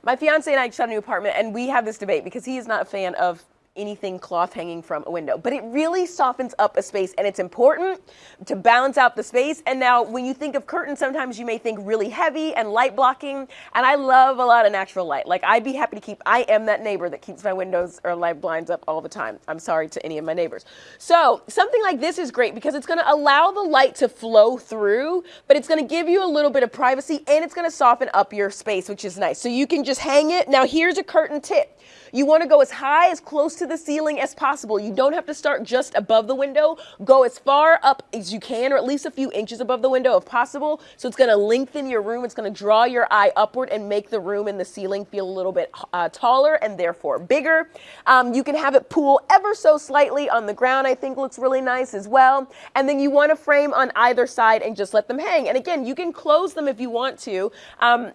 my fiance and I just got a new apartment, and we have this debate because he is not a fan of anything cloth hanging from a window. But it really softens up a space and it's important to balance out the space. And now when you think of curtains, sometimes you may think really heavy and light blocking. And I love a lot of natural light. Like I'd be happy to keep, I am that neighbor that keeps my windows or light blinds up all the time. I'm sorry to any of my neighbors. So something like this is great because it's gonna allow the light to flow through, but it's gonna give you a little bit of privacy and it's gonna soften up your space, which is nice. So you can just hang it. Now here's a curtain tip. You want to go as high, as close to the ceiling as possible. You don't have to start just above the window. Go as far up as you can, or at least a few inches above the window if possible. So it's going to lengthen your room. It's going to draw your eye upward and make the room and the ceiling feel a little bit uh, taller and therefore bigger. Um, you can have it pool ever so slightly on the ground, I think looks really nice as well. And then you want to frame on either side and just let them hang. And again, you can close them if you want to. Um,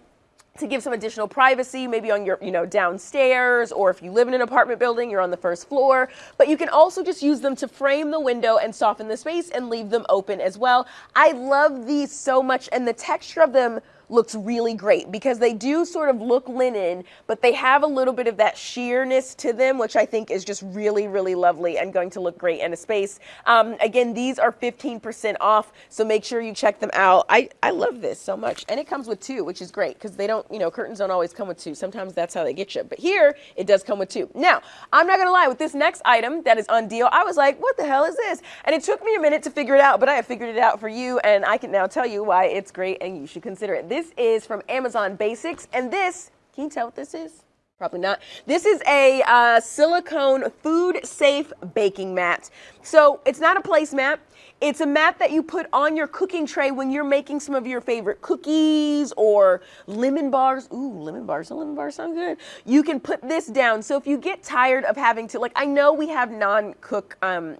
to give some additional privacy, maybe on your, you know, downstairs, or if you live in an apartment building, you're on the first floor. But you can also just use them to frame the window and soften the space and leave them open as well. I love these so much, and the texture of them looks really great because they do sort of look linen, but they have a little bit of that sheerness to them, which I think is just really, really lovely and going to look great in a space. Um, again, these are 15% off, so make sure you check them out. I, I love this so much. And it comes with two, which is great because they don't, you know, curtains don't always come with two. Sometimes that's how they get you. But here, it does come with two. Now, I'm not going to lie, with this next item that is on deal, I was like, what the hell is this? And it took me a minute to figure it out, but I have figured it out for you, and I can now tell you why it's great and you should consider it. This is from Amazon Basics, and this, can you tell what this is? Probably not. This is a uh, silicone food safe baking mat. So it's not a placemat. It's a mat that you put on your cooking tray when you're making some of your favorite cookies or lemon bars. Ooh, lemon bars, and lemon bars sound good. You can put this down. So if you get tired of having to, like, I know we have non-cook um,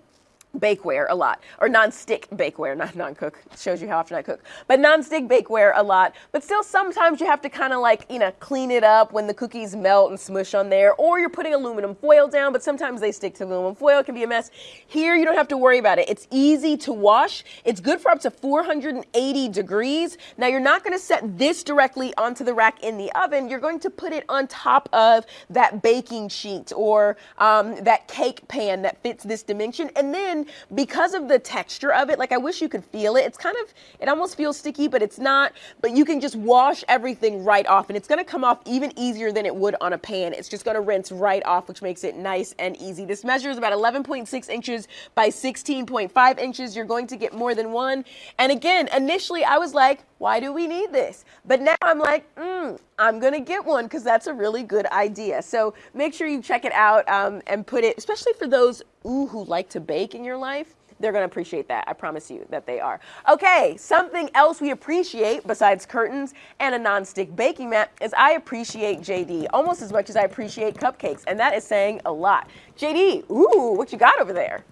bakeware a lot, or non-stick bakeware, not non-cook. Shows you how often I cook, but non-stick bakeware a lot. But still, sometimes you have to kind of like you know clean it up when the cookies melt and smush on there, or you're putting aluminum foil down. But sometimes they stick to aluminum foil. It can be a mess. Here, you don't have to worry about it. It's easy to wash. It's good for up to 480 degrees. Now, you're not going to set this directly onto the rack in the oven. You're going to put it on top of that baking sheet or um, that cake pan that fits this dimension, and then because of the texture of it, like I wish you could feel it. It's kind of, it almost feels sticky, but it's not. But you can just wash everything right off and it's gonna come off even easier than it would on a pan. It's just gonna rinse right off, which makes it nice and easy. This measures about 11.6 inches by 16.5 inches. You're going to get more than one. And again, initially I was like, why do we need this? But now I'm like, mm, I'm gonna get one because that's a really good idea. So make sure you check it out um, and put it, especially for those ooh, who like to bake in your life. They're gonna appreciate that. I promise you that they are. Okay, something else we appreciate besides curtains and a non-stick baking mat is I appreciate JD almost as much as I appreciate cupcakes, and that is saying a lot. JD, ooh, what you got over there?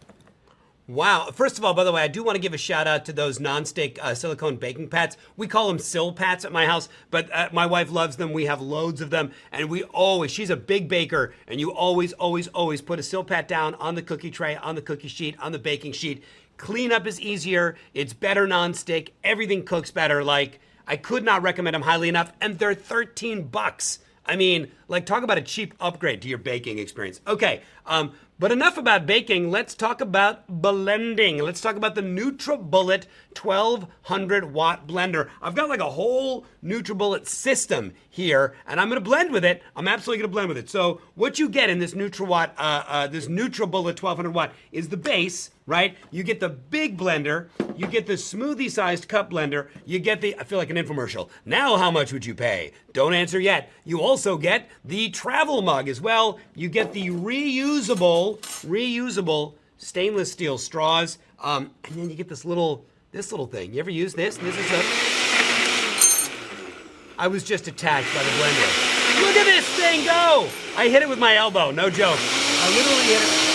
Wow. First of all, by the way, I do want to give a shout out to those non-stick uh, silicone baking pats. We call them Sil-Pats at my house, but uh, my wife loves them. We have loads of them, and we always, she's a big baker, and you always, always, always put a Sil-Pat down on the cookie tray, on the cookie sheet, on the baking sheet. Cleanup is easier. It's better non-stick. Everything cooks better. Like, I could not recommend them highly enough, and they're 13 bucks. I mean, like, talk about a cheap upgrade to your baking experience. Okay, um, but enough about baking. Let's talk about blending. Let's talk about the NutriBullet 1200 watt blender. I've got like a whole NutriBullet system here, and I'm to blend with it. I'm absolutely to blend with it. So what you get in this NutriWatt, uh, uh, this NutriBullet 1200 watt is the base, right? You get the big blender, you get the smoothie sized cup blender, you get the, I feel like an infomercial. Now how much would you pay? Don't answer yet. You also get the travel mug as well. You get the reusable, reusable stainless steel straws. Um, and then you get this little, this little thing. You ever use this? This is a, I was just attacked by the blender. Look at this thing go! I hit it with my elbow, no joke. I literally hit it.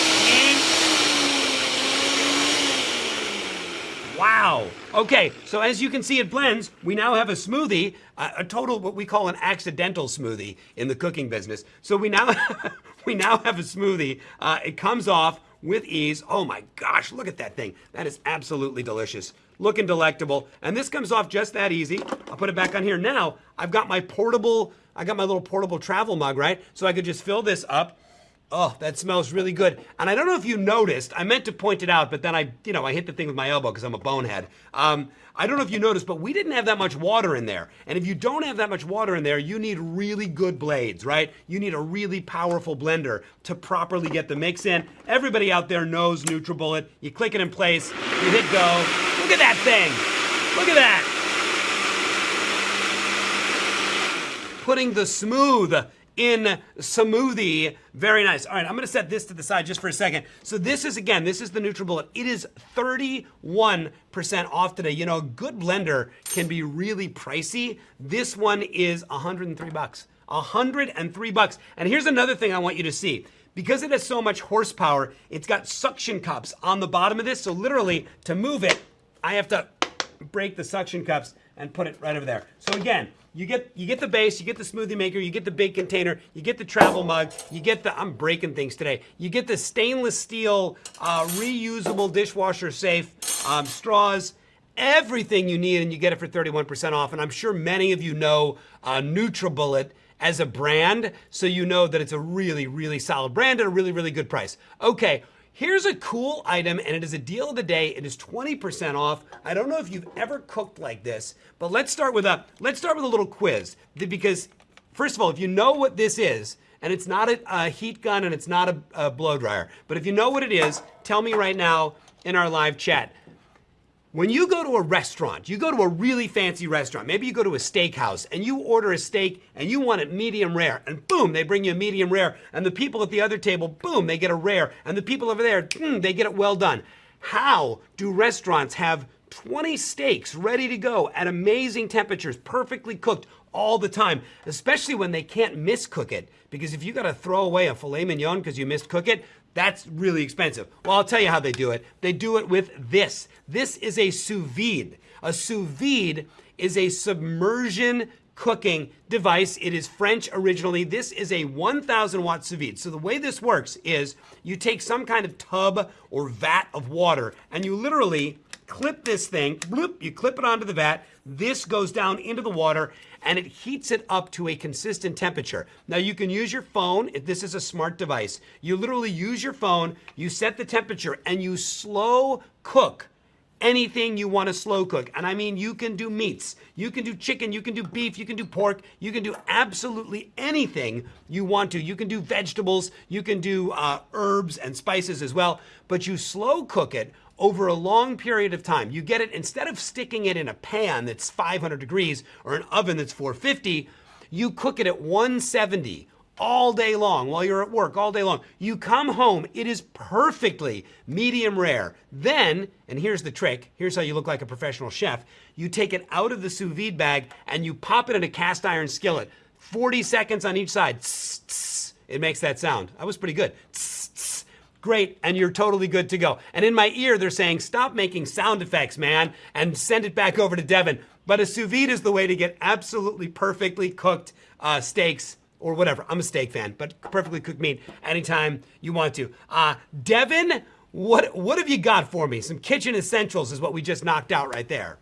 Wow. Okay, so as you can see it blends, we now have a smoothie, a, a total what we call an accidental smoothie in the cooking business. So we now we now have a smoothie. Uh, it comes off with ease. Oh my gosh, look at that thing. That is absolutely delicious. Looking delectable. And this comes off just that easy. I'll put it back on here. Now, I've got my portable, I got my little portable travel mug, right? So I could just fill this up Oh, that smells really good. And I don't know if you noticed, I meant to point it out, but then I, you know, I hit the thing with my elbow because I'm a bonehead. Um, I don't know if you noticed, but we didn't have that much water in there. And if you don't have that much water in there, you need really good blades, right? You need a really powerful blender to properly get the mix in. Everybody out there knows NutriBullet. You click it in place, you hit go. Look at that thing. Look at that. Putting the smooth in smoothie. Very nice. All right, I'm gonna set this to the side just for a second. So this is, again, this is the NutriBullet. It is 31% off today. You know, a good blender can be really pricey. This one is 103 bucks. 103 bucks. And here's another thing I want you to see. Because it has so much horsepower, it's got suction cups on the bottom of this. So literally, to move it, I have to break the suction cups and put it right over there. So again, you get you get the base, you get the smoothie maker, you get the big container, you get the travel mug, you get the I'm breaking things today. You get the stainless steel uh, reusable dishwasher safe um, straws. Everything you need, and you get it for 31% off. And I'm sure many of you know uh, NutriBullet as a brand, so you know that it's a really, really solid brand at a really, really good price. Okay, Here's a cool item, and it is a deal of the day. It is 20% off. I don't know if you've ever cooked like this, but let's start with a let's start with a little quiz because first of all, if you know what this is, and it's not a, a heat gun and it's not a, a blow dryer, but if you know what it is, tell me right now in our live chat. When you go to a restaurant, you go to a really fancy restaurant, maybe you go to a steakhouse and you order a steak and you want it medium rare, and boom, they bring you a medium rare, and the people at the other table, boom, they get a rare, and the people over there, mm, they get it well done. How do restaurants have 20 steaks ready to go at amazing temperatures, perfectly cooked all the time, especially when they can't miscook it? Because if you got to throw away a filet mignon because you miscook it, That's really expensive. Well, I'll tell you how they do it. They do it with this. This is a sous vide. A sous vide is a submersion cooking device. It is French originally. This is a 1000 watt sous vide. So the way this works is you take some kind of tub or vat of water and you literally clip this thing, bloop, you clip it onto the vat. This goes down into the water and it heats it up to a consistent temperature. Now you can use your phone, if this is a smart device. You literally use your phone, you set the temperature and you slow cook anything you want to slow cook. And I mean, you can do meats, you can do chicken, you can do beef, you can do pork, you can do absolutely anything you want to. You can do vegetables, you can do uh, herbs and spices as well, but you slow cook it over a long period of time. You get it instead of sticking it in a pan that's 500 degrees or an oven that's 450, you cook it at 170 all day long while you're at work all day long. You come home, it is perfectly medium rare. Then, and here's the trick, here's how you look like a professional chef. You take it out of the sous vide bag and you pop it in a cast iron skillet. 40 seconds on each side. It makes that sound. I was pretty good. Great, and you're totally good to go. And in my ear, they're saying, stop making sound effects, man, and send it back over to Devin. But a sous vide is the way to get absolutely perfectly cooked uh, steaks or whatever. I'm a steak fan, but perfectly cooked meat anytime you want to. Uh, Devin, what what have you got for me? Some kitchen essentials is what we just knocked out right there.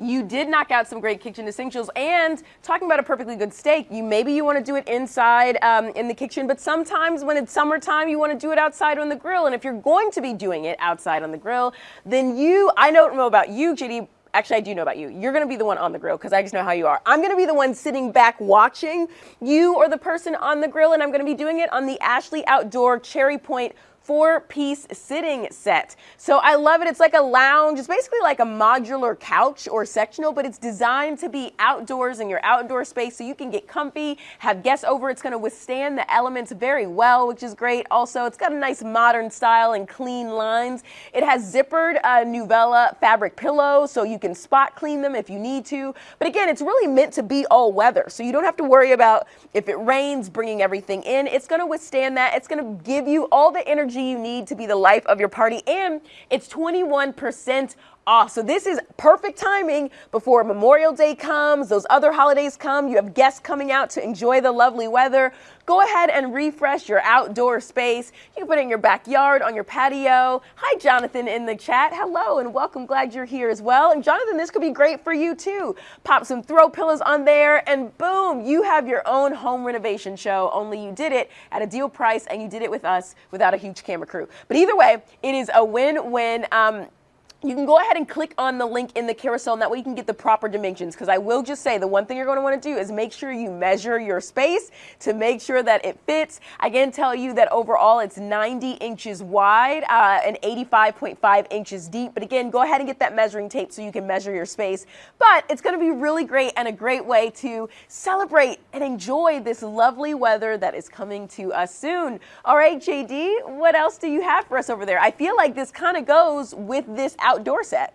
You did knock out some great kitchen essentials, and talking about a perfectly good steak, you maybe you want to do it inside um, in the kitchen, but sometimes when it's summertime, you want to do it outside on the grill. And if you're going to be doing it outside on the grill, then you, I don't know about you, JD, actually I do know about you. You're going to be the one on the grill because I just know how you are. I'm going to be the one sitting back watching you or the person on the grill and I'm going to be doing it on the Ashley Outdoor Cherry Point four piece sitting set. So I love it. It's like a lounge. It's basically like a modular couch or sectional, but it's designed to be outdoors in your outdoor space so you can get comfy, have guests over. It's going to withstand the elements very well, which is great. Also, it's got a nice modern style and clean lines. It has zippered uh, Nuvella fabric pillows so you can spot clean them if you need to. But again, it's really meant to be all weather. So you don't have to worry about if it rains, bringing everything in. It's going to withstand that. It's going to give you all the energy energy you need to be the life of your party. And it's 21% off. So this is perfect timing before Memorial Day comes, those other holidays come, you have guests coming out to enjoy the lovely weather. Go ahead and refresh your outdoor space. You can put it in your backyard, on your patio. Hi, Jonathan in the chat. Hello and welcome. Glad you're here as well. And Jonathan, this could be great for you too. Pop some throw pillows on there and boom, you have your own home renovation show. Only you did it at a deal price and you did it with us without a huge camera crew. But either way, it is a win-win. Um, you can go ahead and click on the link in the carousel and that way you can get the proper dimensions because I will just say the one thing you're going to want to do is make sure you measure your space to make sure that it fits. I can tell you that overall it's 90 inches wide uh, and 85.5 inches deep. But again, go ahead and get that measuring tape so you can measure your space. But it's going to be really great and a great way to celebrate and enjoy this lovely weather that is coming to us soon. All right, JD, what else do you have for us over there? I feel like this kind of goes with this outdoor set.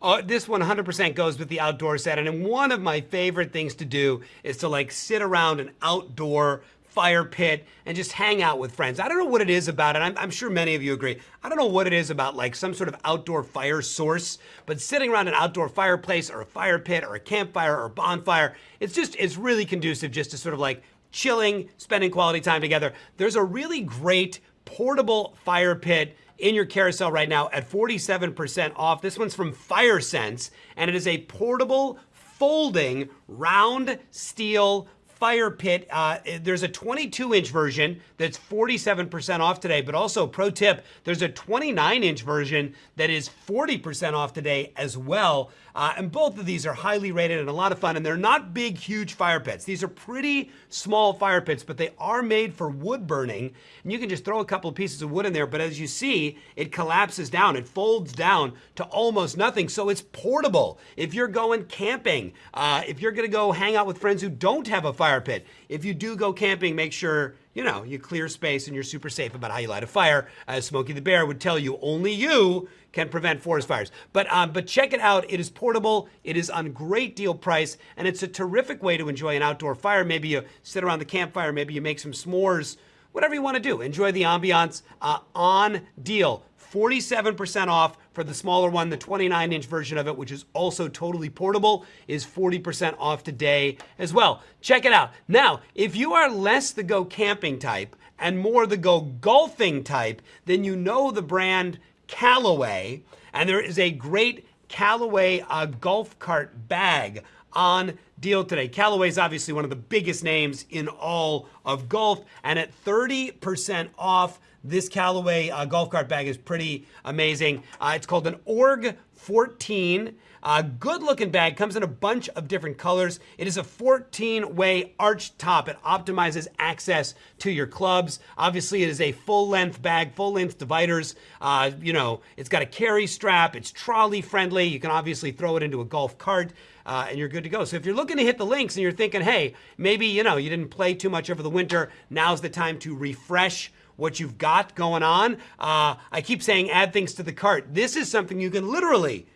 Oh, this 100% goes with the outdoor set. And one of my favorite things to do is to like sit around an outdoor fire pit and just hang out with friends. I don't know what it is about it. I'm, I'm, sure many of you agree. I don't know what it is about like some sort of outdoor fire source, but sitting around an outdoor fireplace or a fire pit or a campfire or a bonfire, it's just, it's really conducive just to sort of like chilling, spending quality time together. There's a really great portable fire pit in your carousel right now at 47% off. This one's from FireSense, and it is a portable, folding, round steel fire pit. Uh, there's a 22 inch version that's 47% off today, but also, pro tip, there's a 29 inch version that is 40% off today as well. Uh, and both of these are highly rated and a lot of fun. And they're not big, huge fire pits. These are pretty small fire pits, but they are made for wood burning. And you can just throw a couple of pieces of wood in there. But as you see, it collapses down. It folds down to almost nothing. So it's portable. If you're going camping, uh, if you're going to go hang out with friends who don't have a fire pit, if you do go camping, make sure you know, you clear space and you're super safe about how you light a fire. As Smokey the Bear would tell you, only you can prevent forest fires. But um, but check it out. It is portable. It is on great deal price, and it's a terrific way to enjoy an outdoor fire. Maybe you sit around the campfire. Maybe you make some s'mores whatever you want to do. Enjoy the ambiance uh, on deal. 47% off for the smaller one. The 29 inch version of it, which is also totally portable, is 40% off today as well. Check it out. Now, if you are less the go camping type and more the go golfing type, then you know the brand Callaway. And there is a great Callaway uh, golf cart bag on deal today. Callaway is obviously one of the biggest names in all of golf, and at 30% off, this Callaway uh, golf cart bag is pretty amazing. Uh, it's called an Org 14. A good looking bag comes in a bunch of different colors. It is a 14 way arch top. It optimizes access to your clubs. Obviously, it is a full length bag, full length dividers. Uh, you know, it's got a carry strap. It's trolley friendly. You can obviously throw it into a golf cart. Uh, and you're good to go. So if you're looking to hit the links and you're thinking, hey, maybe you know you didn't play too much over the winter, now's the time to refresh what you've got going on. Uh, I keep saying add things to the cart. This is something you can literally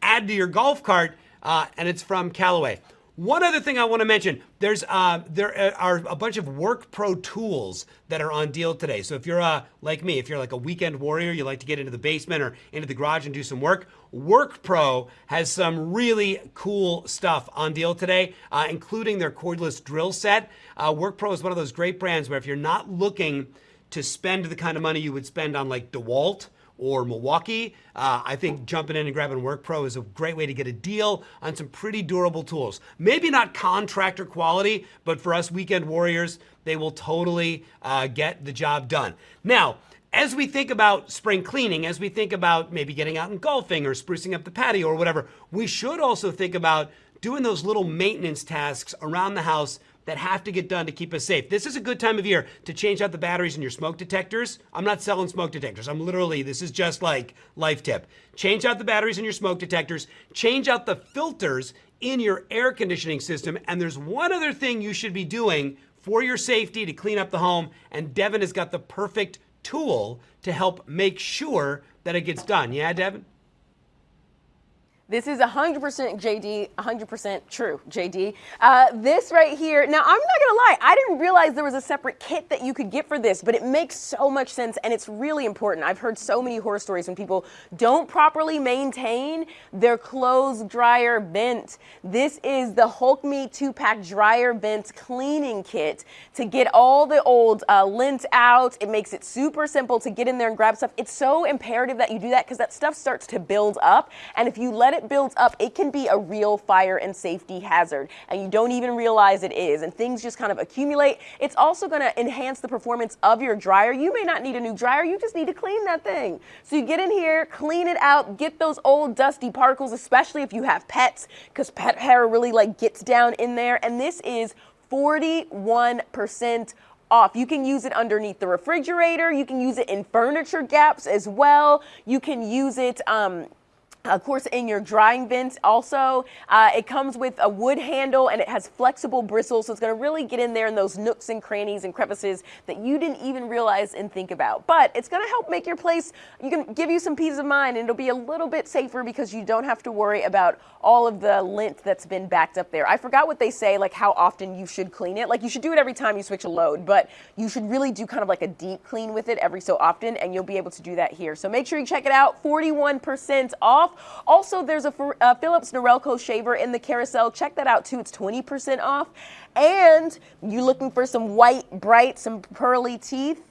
add to your golf cart, uh, and it's from Callaway. One other thing I want to mention: there's uh, there are a bunch of Work Pro tools that are on deal today. So if you're uh, like me, if you're like a weekend warrior, you like to get into the basement or into the garage and do some work. Work Pro has some really cool stuff on deal today, uh, including their cordless drill set. Uh, Work Pro is one of those great brands where if you're not looking to spend the kind of money you would spend on like DeWalt or Milwaukee, uh, I think jumping in and grabbing Work Pro is a great way to get a deal on some pretty durable tools. Maybe not contractor quality, but for us weekend warriors, they will totally uh, get the job done. Now, as we think about spring cleaning, as we think about maybe getting out and golfing or sprucing up the patio or whatever, we should also think about doing those little maintenance tasks around the house that have to get done to keep us safe. This is a good time of year to change out the batteries in your smoke detectors. I'm not selling smoke detectors. I'm literally, this is just like life tip. Change out the batteries in your smoke detectors, change out the filters in your air conditioning system. And there's one other thing you should be doing for your safety to clean up the home. And Devin has got the perfect tool to help make sure that it gets done. Yeah, Devin? This is 100% JD, 100% true, JD. Uh, this right here, now I'm not gonna lie, I didn't realize there was a separate kit that you could get for this, but it makes so much sense and it's really important. I've heard so many horror stories when people don't properly maintain their clothes dryer vent. This is the Holikme 2-pack dryer vent cleaning kit to get all the old uh, lint out. It makes it super simple to get in there and grab stuff. It's so imperative that you do that because that stuff starts to build up and if you let it builds up, it can be a real fire and safety hazard, and you don't even realize it is, and things just kind of accumulate. It's also going to enhance the performance of your dryer. You may not need a new dryer, you just need to clean that thing. So you get in here, clean it out, get those old dusty particles, especially if you have pets, because pet hair really like gets down in there, and this is 41% off. You can use it underneath the refrigerator. You can use it in furniture gaps as well. You can use it um, of course, in your drying vents also, uh, it comes with a wood handle and it has flexible bristles, so it's going to really get in there in those nooks and crannies and crevices that you didn't even realize and think about. But it's going to help make your place, you can give you some peace of mind and it'll be a little bit safer because you don't have to worry about all of the lint that's been backed up there. I forgot what they say, like how often you should clean it. Like you should do it every time you switch a load, but you should really do kind of like a deep clean with it every so often and you'll be able to do that here. So make sure you check it out, 41% off Also, there's a uh, Philips Norelco shaver in the carousel. Check that out too. It's 20% off. And you're looking for some white, bright, some pearly teeth?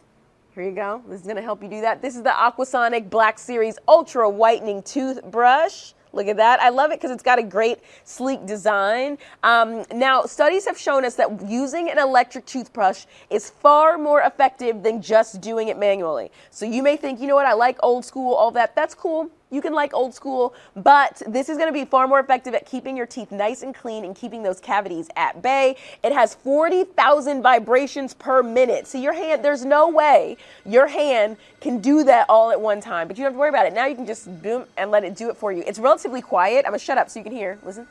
Here you go. This is going to help you do that. This is the Aquasonic Black Series Ultra Whitening Toothbrush. Look at that. I love it because it's got a great sleek design. Um, now, studies have shown us that using an electric toothbrush is far more effective than just doing it manually. So you may think, you know what, I like old school, all that. That's cool. You can like old school, but this is going to be far more effective at keeping your teeth nice and clean and keeping those cavities at bay. It has 40,000 vibrations per minute. So your hand, there's no way your hand can do that all at one time, but you don't have to worry about it. Now you can just boom and let it do it for you. It's relatively quiet. I'm to shut up so you can hear. Listen.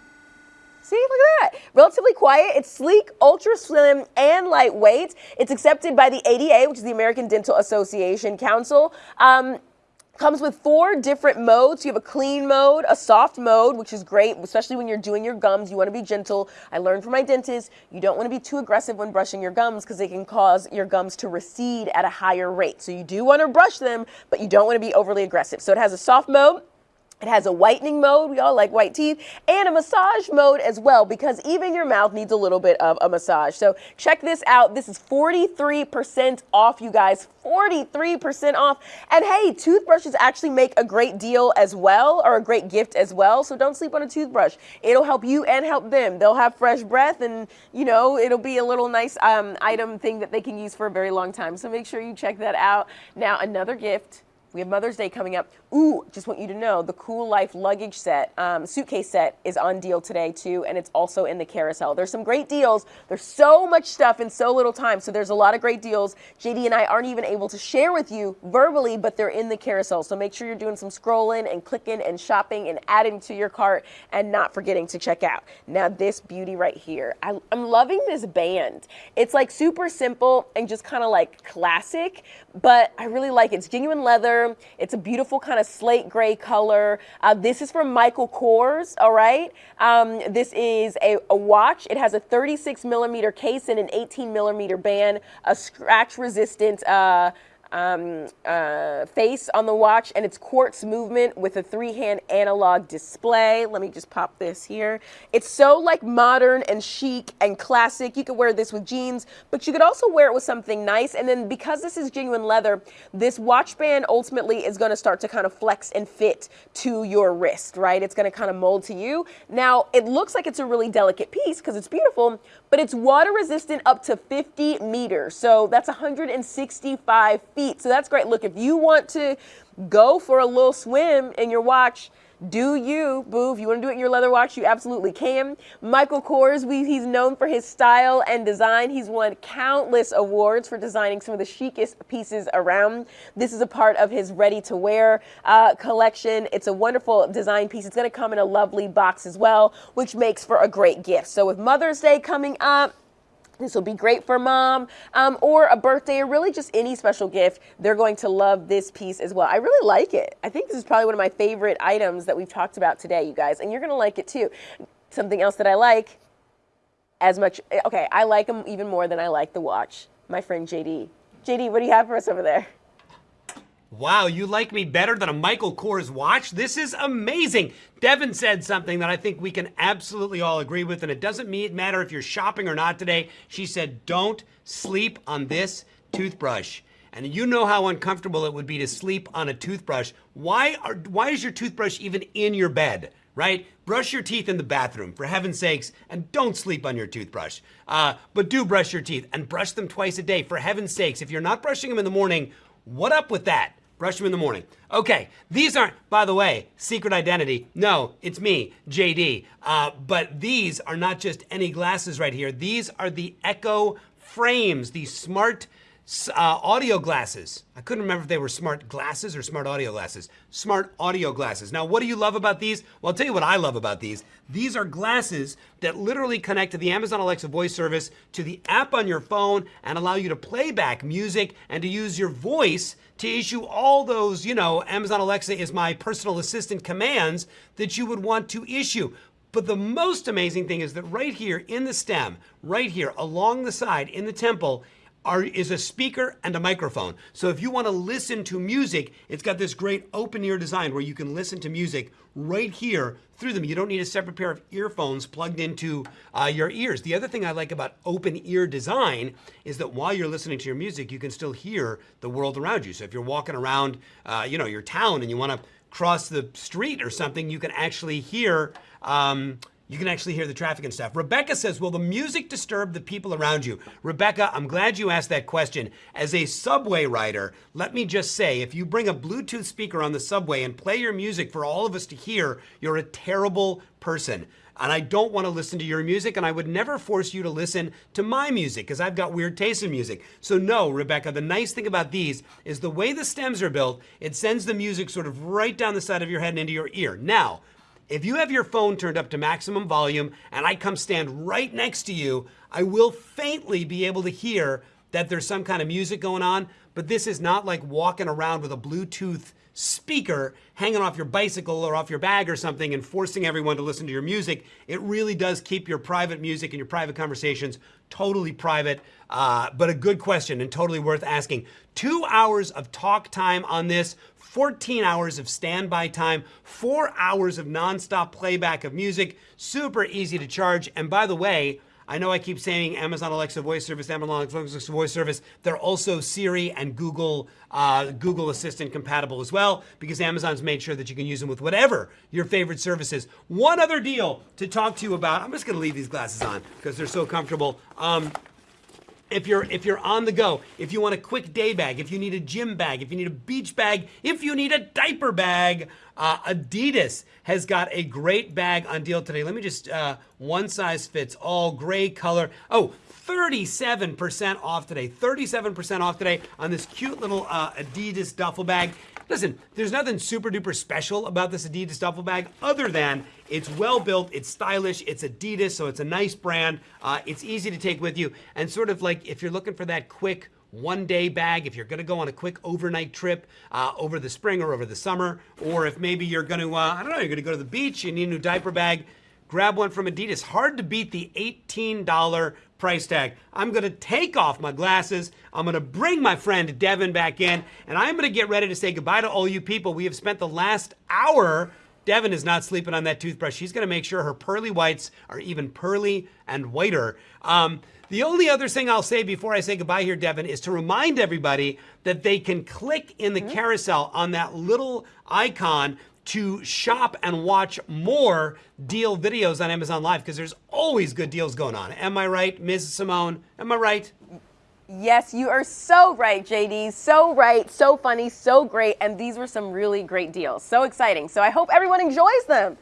See, look at that. Relatively quiet. It's sleek, ultra slim, and lightweight. It's accepted by the ADA, which is the American Dental Association Council. Um, Comes with four different modes. You have a clean mode, a soft mode, which is great, especially when you're doing your gums. You want to be gentle. I learned from my dentist, you don't want to be too aggressive when brushing your gums because they can cause your gums to recede at a higher rate. So you do want to brush them, but you don't want to be overly aggressive. So it has a soft mode, it has a whitening mode, we all like white teeth, and a massage mode as well because even your mouth needs a little bit of a massage. So check this out. This is 43% off, you guys. 43% off. And hey, toothbrushes actually make a great deal as well, or a great gift as well. So don't sleep on a toothbrush. It'll help you and help them. They'll have fresh breath and, you know, it'll be a little nice um, item thing that they can use for a very long time. So make sure you check that out. Now, another gift we have Mother's Day coming up. Ooh, just want you to know the Coolife luggage set, um, suitcase set is on deal today too, and it's also in the carousel. There's some great deals. There's so much stuff in so little time, so there's a lot of great deals. JD and I aren't even able to share with you verbally, but they're in the carousel. So make sure you're doing some scrolling and clicking and shopping and adding to your cart and not forgetting to check out. Now this beauty right here, I, I'm loving this band. It's like super simple and just kind of like classic, but I really like it. It's genuine leather. It's a beautiful kind of slate gray color. Uh, this is from Michael Kors, all right? Um, this is a, a, watch. It has a 36 millimeter case and an 18 millimeter band, a scratch resistant uh, um, uh, face on the watch and it's quartz movement with a three-hand analog display. Let me just pop this here. It's so like modern and chic and classic. You could wear this with jeans, but you could also wear it with something nice. And then because this is genuine leather, this watch band ultimately is going to start to kind of flex and fit to your wrist, right? It's going to kind of mold to you. Now, it looks like it's a really delicate piece because it's beautiful, but it's water resistant up to 50 meters. So that's 165 feet. So that's great. Look, if you want to go for a little swim in your watch, do you, boo. If you want to do it in your leather watch, you absolutely can. Michael Kors, we, he's known for his style and design. He's won countless awards for designing some of the chicest pieces around. This is a part of his ready to wear uh, collection. It's a wonderful design piece. It's going to come in a lovely box as well, which makes for a great gift. So with Mother's Day coming up, this will be great for mom um, or a birthday or really just any special gift. They're going to love this piece as well. I really like it. I think this is probably one of my favorite items that we've talked about today, you guys, and you're going to like it too. Something else that I like as much, okay, I like them even more than I like the watch. My friend JD. JD, what do you have for us over there? Wow, you like me better than a Michael Kors watch? This is amazing. Devin said something that I think we can absolutely all agree with, and it doesn't matter if you're shopping or not today. She said, don't sleep on this toothbrush. And you know how uncomfortable it would be to sleep on a toothbrush. Why, are, why is your toothbrush even in your bed? right? Brush your teeth in the bathroom, for heaven's sakes, and don't sleep on your toothbrush. Uh, but do brush your teeth and brush them twice a day, for heaven's sakes. If you're not brushing them in the morning, what up with that? Brush them in the morning. Okay, these aren't, by the way, secret identity. No, it's me, JD. Uh, but these are not just any glasses right here. These are the Echo frames, these smart uh, audio glasses. I couldn't remember if they were smart glasses or smart audio glasses. Smart audio glasses. Now, what do you love about these? Well, I'll tell you what I love about these. These are glasses that literally connect to the Amazon Alexa voice service, to the app on your phone, and allow you to play back music and to use your voice to issue all those, you know, Amazon Alexa is my personal assistant commands that you would want to issue. But the most amazing thing is that right here in the stem, right here along the side in the temple, are, is a speaker and a microphone. So if you want to listen to music, it's got this great open ear design where you can listen to music right here through them. You don't need a separate pair of earphones plugged into uh, your ears. The other thing I like about open ear design is that while you're listening to your music, you can still hear the world around you. So if you're walking around, uh, you know, your town and you want to cross the street or something, you can actually hear um, you can actually hear the traffic and stuff. Rebecca says, will the music disturb the people around you? Rebecca, I'm glad you asked that question. As a subway rider, let me just say, if you bring a Bluetooth speaker on the subway and play your music for all of us to hear, you're a terrible person. And I don't want to listen to your music, and I would never force you to listen to my music because I've got weird taste in music. So, no, Rebecca, the nice thing about these is the way the stems are built, it sends the music sort of right down the side of your head and into your ear. Now, if you have your phone turned up to maximum volume and I come stand right next to you, I will faintly be able to hear that there's some kind of music going on, but this is not like walking around with a Bluetooth speaker hanging off your bicycle or off your bag or something and forcing everyone to listen to your music. It really does keep your private music and your private conversations totally private, uh, but a good question and totally worth asking. Two hours of talk time on this, 14 hours of standby time, four hours of nonstop playback of music, super easy to charge. And by the way, I know I keep saying Amazon Alexa voice service, Amazon Alexa voice service. They're also Siri and Google uh, Google Assistant compatible as well because Amazon's made sure that you can use them with whatever your favorite service is. One other deal to talk to you about. I'm just going to leave these glasses on because they're so comfortable. Um, if you're if you're on the go, if you want a quick day bag, if you need a gym bag, if you need a beach bag, if you need a diaper bag, uh, Adidas has got a great bag on deal today. Let me just uh, one size fits all, gray color. Oh, 37% off today. 37% off today on this cute little uh, Adidas duffel bag. Listen, there's nothing super duper special about this Adidas duffel bag other than it's well built, it's stylish, it's Adidas, so it's a nice brand. Uh, it's easy to take with you, and sort of like if you're looking for that quick one day bag if you're to go on a quick overnight trip uh, over the spring or over the summer, or if maybe you're to, uh, I don't know, you're to go to the beach, you need a new diaper bag, grab one from Adidas. Hard to beat the $18 price tag. I'm to take off my glasses. I'm to bring my friend Devin back in, and I'm to get ready to say goodbye to all you people. We have spent the last hour. Devin is not sleeping on that toothbrush. She's going to make sure her pearly whites are even pearly and whiter. Um, the only other thing I'll say before I say goodbye here, Devin, is to remind everybody that they can click in the mm-hmm. carousel on that little icon to shop and watch more deal videos on Amazon Live because there's always good deals going on. Am I right, Ms. Simone? Am I right? Yes, you are so right, JD. So right, so funny, so great. And these were some really great deals. So exciting. So I hope everyone enjoys them.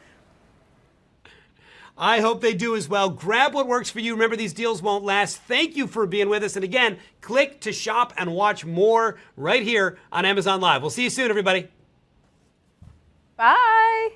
I hope they do as well. Grab what works for you. Remember, these deals won't last. Thank you for being with us. And again, click to shop and watch more right here on Amazon Live. We'll see you soon, everybody. Bye.